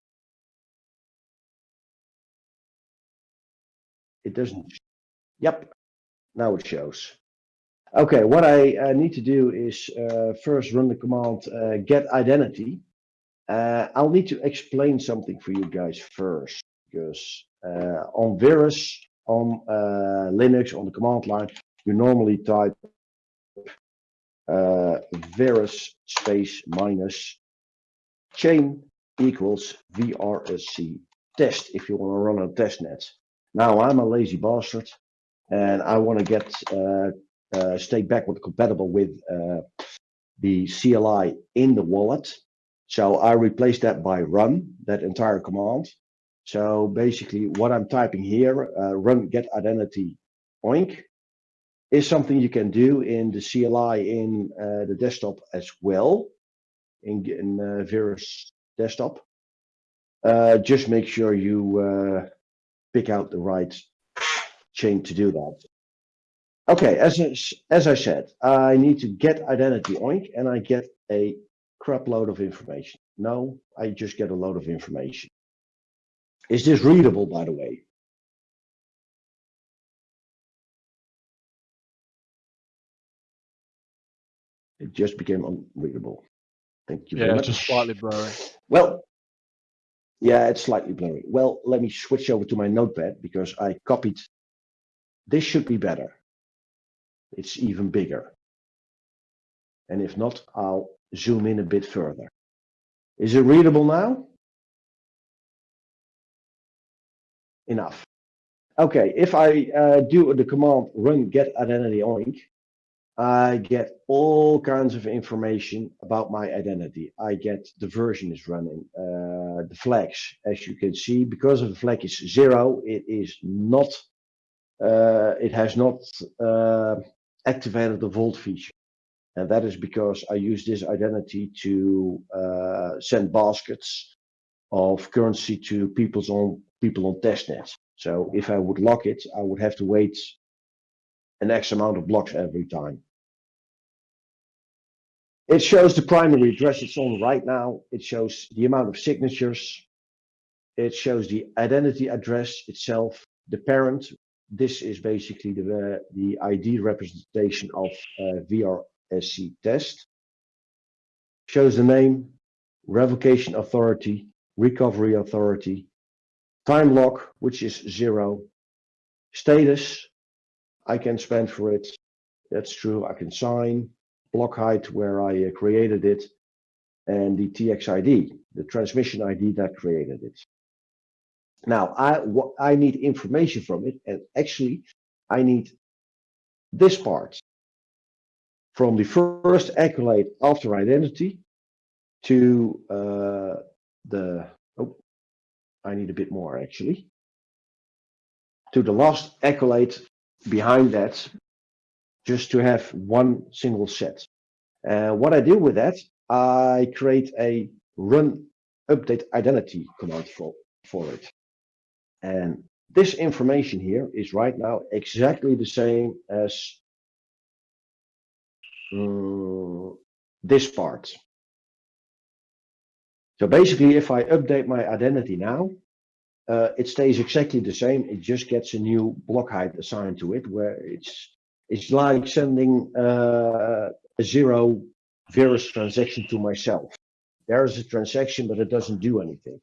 it doesn't. Yep, now it shows. Okay, what I uh, need to do is uh, first run the command uh, get identity. Uh, I'll need to explain something for you guys first, because uh, on Verus, on uh, Linux, on the command line, you normally type Verus space minus chain equals VRSC test if you want to run a test net. Now I'm a lazy bastard and I want to get uh, uh, stay backward compatible with uh, the CLI in the wallet. So I replace that by run, that entire command. So basically what I'm typing here, uh, run get identity oink, is something you can do in the CLI in uh, the desktop as well, in, in uh, Verus desktop. Uh, just make sure you uh, pick out the right chain to do that. Okay, as as I said, I need to get identity oink and I get a crap load of information. No, I just get a load of information. Is this readable, by the way? It just became unreadable. Thank you very Yeah, much. just slightly blurry. Well, Yeah, it's slightly blurry. Well, let me switch over to my notepad because I copied. This should be better. It's even bigger. And if not, I'll zoom in a bit further. Is it readable now? Enough. Okay, if I uh, do the command run get identity oink, I get all kinds of information about my identity. I get the version is running, uh, the flags, as you can see, because of the flag is zero, it is not, uh, it has not uh, activated the vault feature. And that is because I use this identity to uh, send baskets of currency to people's on people on testnet. So if I would lock it, I would have to wait an X amount of blocks every time. It shows the primary address it's on right now. It shows the amount of signatures. It shows the identity address itself, the parent. This is basically the, the ID representation of uh, VRSC test. Shows the name, revocation authority, recovery authority, time lock, which is zero, status, I can spend for it. That's true. I can sign, block height where I uh, created it, and the TXID, the transmission ID that created it. Now, I, I need information from it, and actually, I need this part from the first accolade after identity to uh, the, oh, I need a bit more actually, to the last accolade behind that, just to have one single set. Uh, what I do with that, I create a run update identity command for, for it. And this information here is right now exactly the same as um, this part. So basically, if I update my identity now, uh, it stays exactly the same. It just gets a new block height assigned to it, where it's it's like sending uh, a zero Verus transaction to myself. There is a transaction, but it doesn't do anything.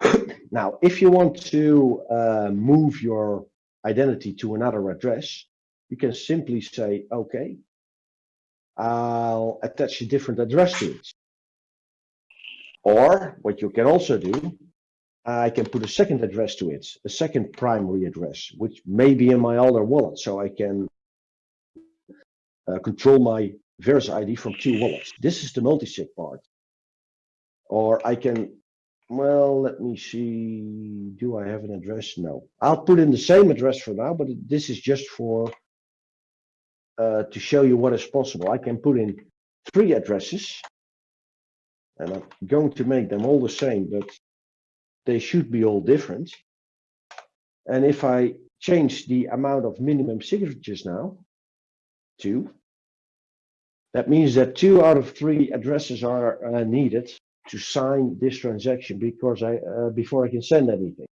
now, if you want to uh, move your identity to another address, you can simply say, okay, I'll attach a different address to it. Or what you can also do, I can put a second address to it, a second primary address, which may be in my other wallet. So I can uh, control my Verus ID from two wallets. This is the multi-sig part. Or I can, well, let me see. Do I have an address? No. I'll put in the same address for now, but this is just for uh, to show you what is possible. I can put in three addresses and I'm going to make them all the same, but they should be all different. And if I change the amount of minimum signatures now to, that means that two out of three addresses are uh, needed to sign this transaction because I uh, before I can send anything.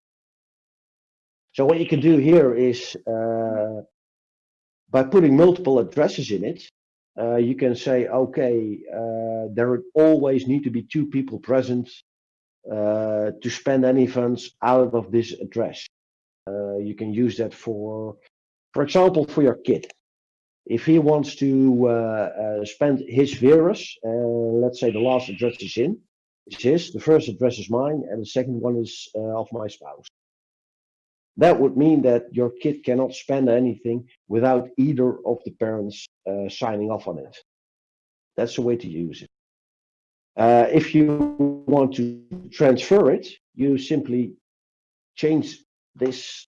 So what you can do here is uh, by putting multiple addresses in it, uh, you can say, okay, uh, there always need to be two people present uh, to spend any funds out of this address. Uh, you can use that for, for example, for your kid. If he wants to uh, uh, spend his Verus, let's say the last address is in, is his, the first address is mine, and the second one is of my spouse. That would mean that your kid cannot spend anything without either of the parents uh, signing off on it. That's the way to use it. Uh, if you want to transfer it, you simply change this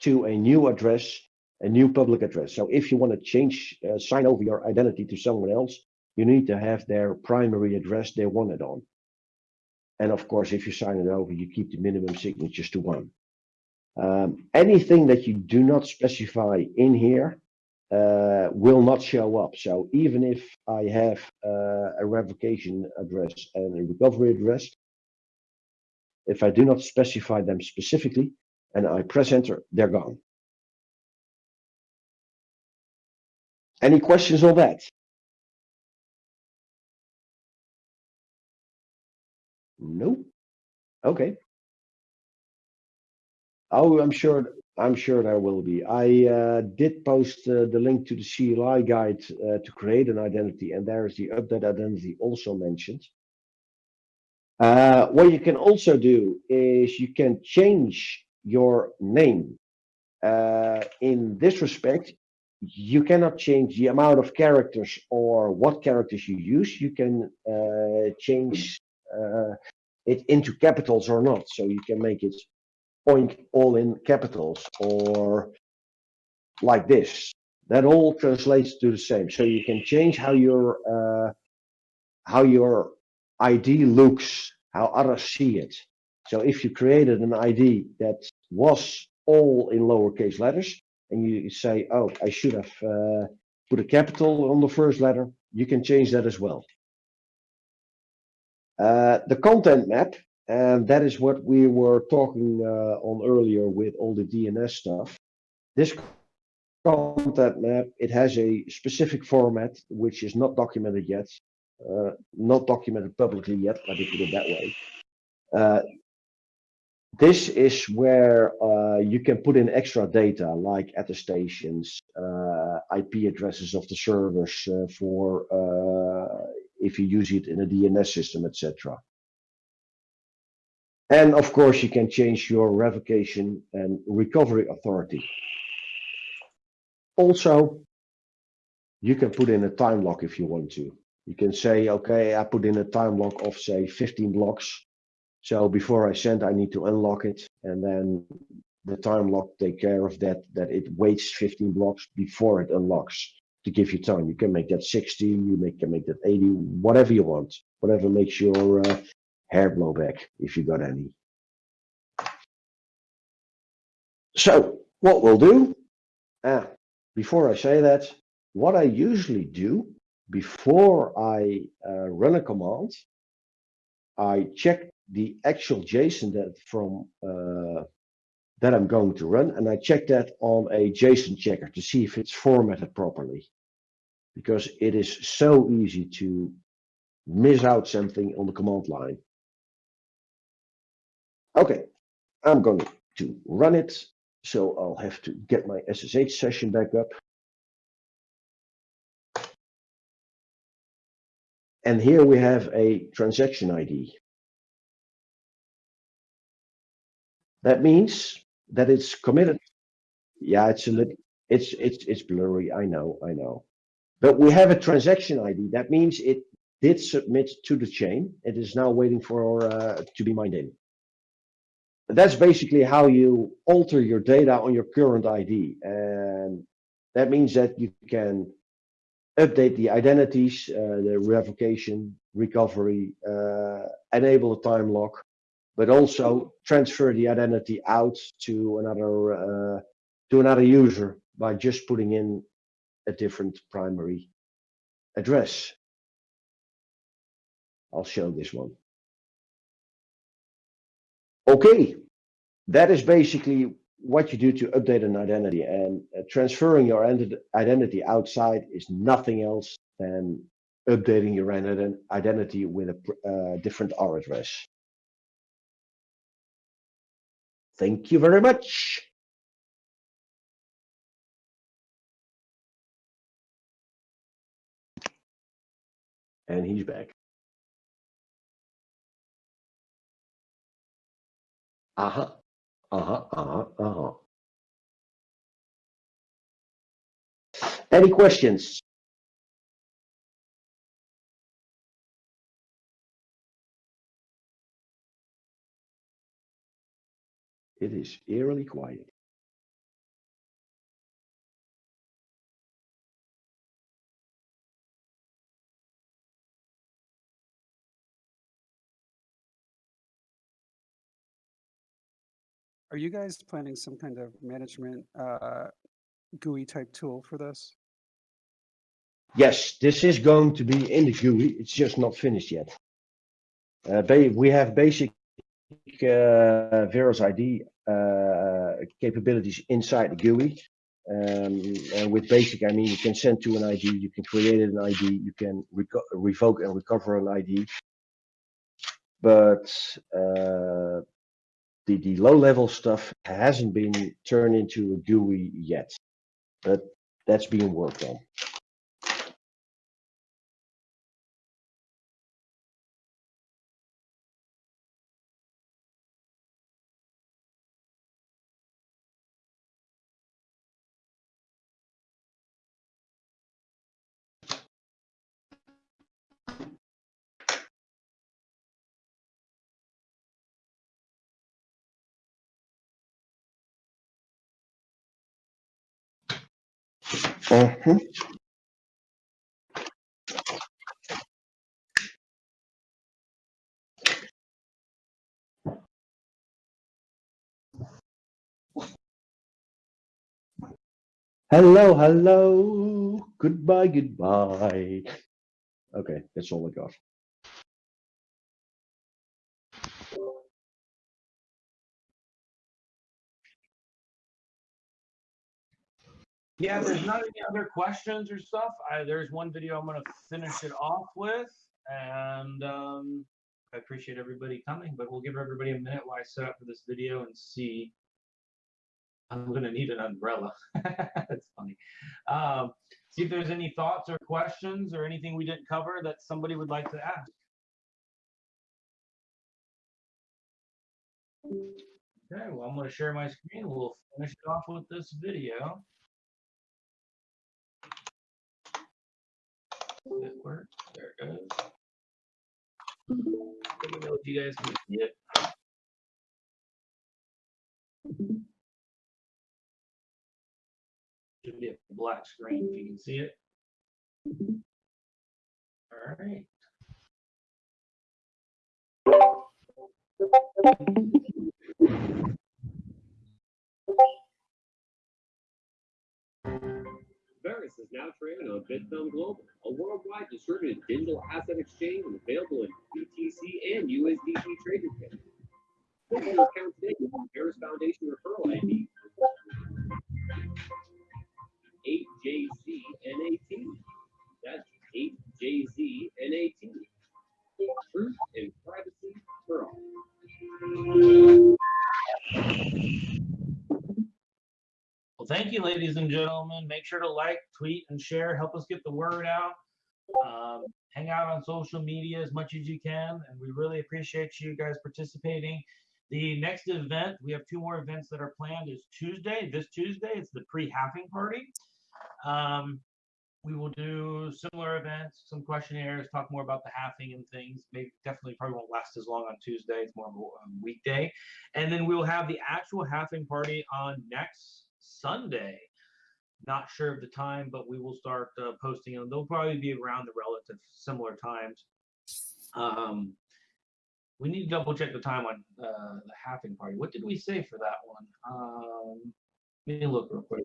to a new address, a new public address. So if you want to change, uh, sign over your identity to someone else, you need to have their primary address they want it on. And of course, if you sign it over, you keep the minimum signatures to one. Um, anything that you do not specify in here uh, will not show up. So even if I have uh, a revocation address and a recovery address, if I do not specify them specifically and I press enter, they're gone. Any questions on that? Nope. Okay. Oh, I'm sure, I'm sure there will be. I uh, did post uh, the link to the CLI guide uh, to create an identity, and there is the update identity also mentioned. Uh, what you can also do is you can change your name. Uh, in this respect, you cannot change the amount of characters or what characters you use. You can uh, change it into capitals or not. So you can make it all in capitals or like this. That all translates to the same. So you can change how your uh, how your ID looks, how others see it. So if you created an ID that was all in lowercase letters, and you say, oh, I should have uh, put a capital on the first letter, you can change that as well. Uh, the content map, and that is what we were talking uh, on earlier with all the DNS stuff. This content map, it has a specific format which is not documented yet, uh, not documented publicly yet, let me put it that way. Uh, this is where uh, you can put in extra data like attestations, uh, IP addresses of the servers uh, for if you use it in a DNS system, etc. And of course, you can change your revocation and recovery authority. Also, you can put in a time lock if you want to. You can say, okay, I put in a time lock of say 15 blocks so before I send, I need to unlock it and then the time lock take care of that, that it waits 15 blocks before it unlocks to give you time. You can make that 60, you make, can make that 80, whatever you want, whatever makes your uh, hair blowback if you got any. So what we'll do, uh, before I say that, what I usually do before I uh, run a command, I check the actual JSON that from uh, that I'm going to run, and I check that on a JSON checker to see if it's formatted properly, because it is so easy to miss out something on the command line. Okay, I'm going to run it, so I'll have to get my SSH session back up. And here we have a transaction ID. That means that it's committed. Yeah, it's a little, it's, it's, it's blurry. I know, I know. But we have a transaction ID. That means it did submit to the chain. It is now waiting for uh, to be mined in. That's basically how you alter your data on your current ID. And that means that you can update the identities, uh, the revocation, recovery, uh, enable a time lock, but also transfer the identity out to another uh, to another user by just putting in a different primary address. I'll show this one. Okay, that is basically what you do to update an identity and uh, transferring your identity outside is nothing else than updating your identity with a uh, different R address. Thank you very much. And he's back. Uh-huh. Uh-huh. Uh-huh. Uh-huh. Any questions? It is eerily quiet. Are you guys planning some kind of management uh, GUI type tool for this? Yes, this is going to be in the GUI. It's just not finished yet. Uh, we have basic uh, Verus ID uh, capabilities inside the GUI. Um, and with basic, I mean, you can send to an ID, you can create an ID, you can revoke and recover an ID. but uh, the, the low level stuff hasn't been turned into a GUI yet, but that's being worked on. Mhm. Hello, hello. Goodbye, goodbye. Okay, that's all I got. Yeah, there's not any other questions or stuff. I, there's one video I'm gonna finish it off with, and um, I appreciate everybody coming, but we'll give everybody a minute while I set up for this video and see. I'm gonna need an umbrella. That's funny. Um, see if there's any thoughts or questions or anything we didn't cover that somebody would like to ask. Okay, well, I'm gonna share my screen. We'll finish it off with this video. It? There it goes. Mm-hmm. Let me know if you guys can see it. Should be a black screen if you can see it. Mm-hmm. All right. Verus is now trading on Bithumb Global, a worldwide distributed digital asset exchange available in BTC and USDT trading kit. Open your account today using Verus Foundation referral ID 8JZN18. That's 8JZN18. Truth and privacy for all. Well, thank you, ladies and gentlemen. Make sure to like, tweet, and share. Help us get the word out. Um, hang out on social media as much as you can, and we really appreciate you guys participating. The next event, we have two more events that are planned, is Tuesday. This Tuesday, it's the pre-halving party. Um, we will do similar events, some questionnaires, talk more about the halving and things. Maybe definitely probably won't last as long on Tuesday. It's more of a weekday, and then we will have the actual halving party on next Sunday. Not sure of the time, but we will start uh, posting them. They'll probably be around the relative similar times. Um, we need to double check the time on uh, the halving party. What did we say for that one? Um, let me look real quick.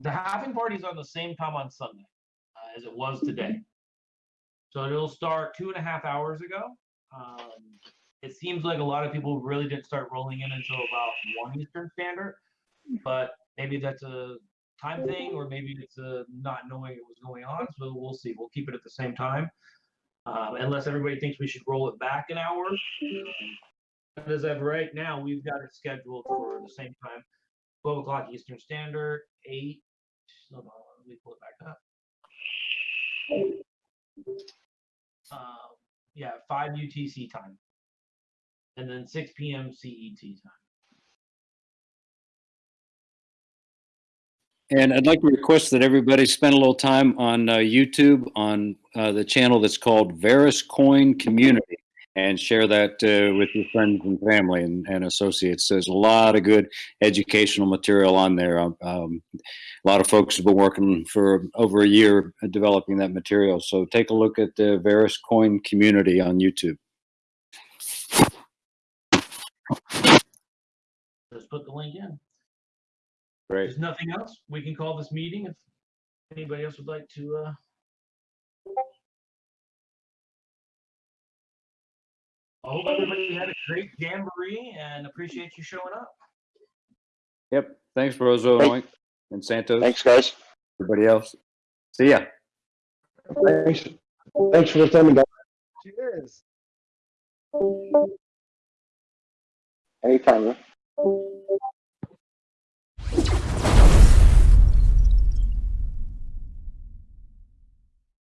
The halving party is on the same time on Sunday uh, as it was today. So it'll start two and a half hours ago. Um, it seems like a lot of people really didn't start rolling in until about one Eastern Standard, but maybe that's a time thing, or maybe it's a not knowing it was going on. So we'll see. We'll keep it at the same time, um, unless everybody thinks we should roll it back an hour. As of right now, we've got it scheduled for the same time, 12 o'clock Eastern Standard, 8. Hold on, let me pull it back up. Uh, yeah, 5 UTC time. And then 6 p.m. CET time. And I'd like to request that everybody spend a little time on uh, YouTube on uh, the channel that's called Verus Coin Community and share that uh, with your friends and family and, and associates. There's a lot of good educational material on there. Um, um, a lot of folks have been working for over a year developing that material. So take a look at the Verus Coin Community on YouTube. Just put the link in. Great. There's nothing else. We can call this meeting if anybody else would like to. Uh... I hope everybody had a great jamboree and appreciate you showing up. Yep. Thanks, Rozo Thank- Oink, and Santos. Thanks, guys. Everybody else. See ya. Thanks, thanks for attending, guys. Cheers. Anytime. huh? Thank you.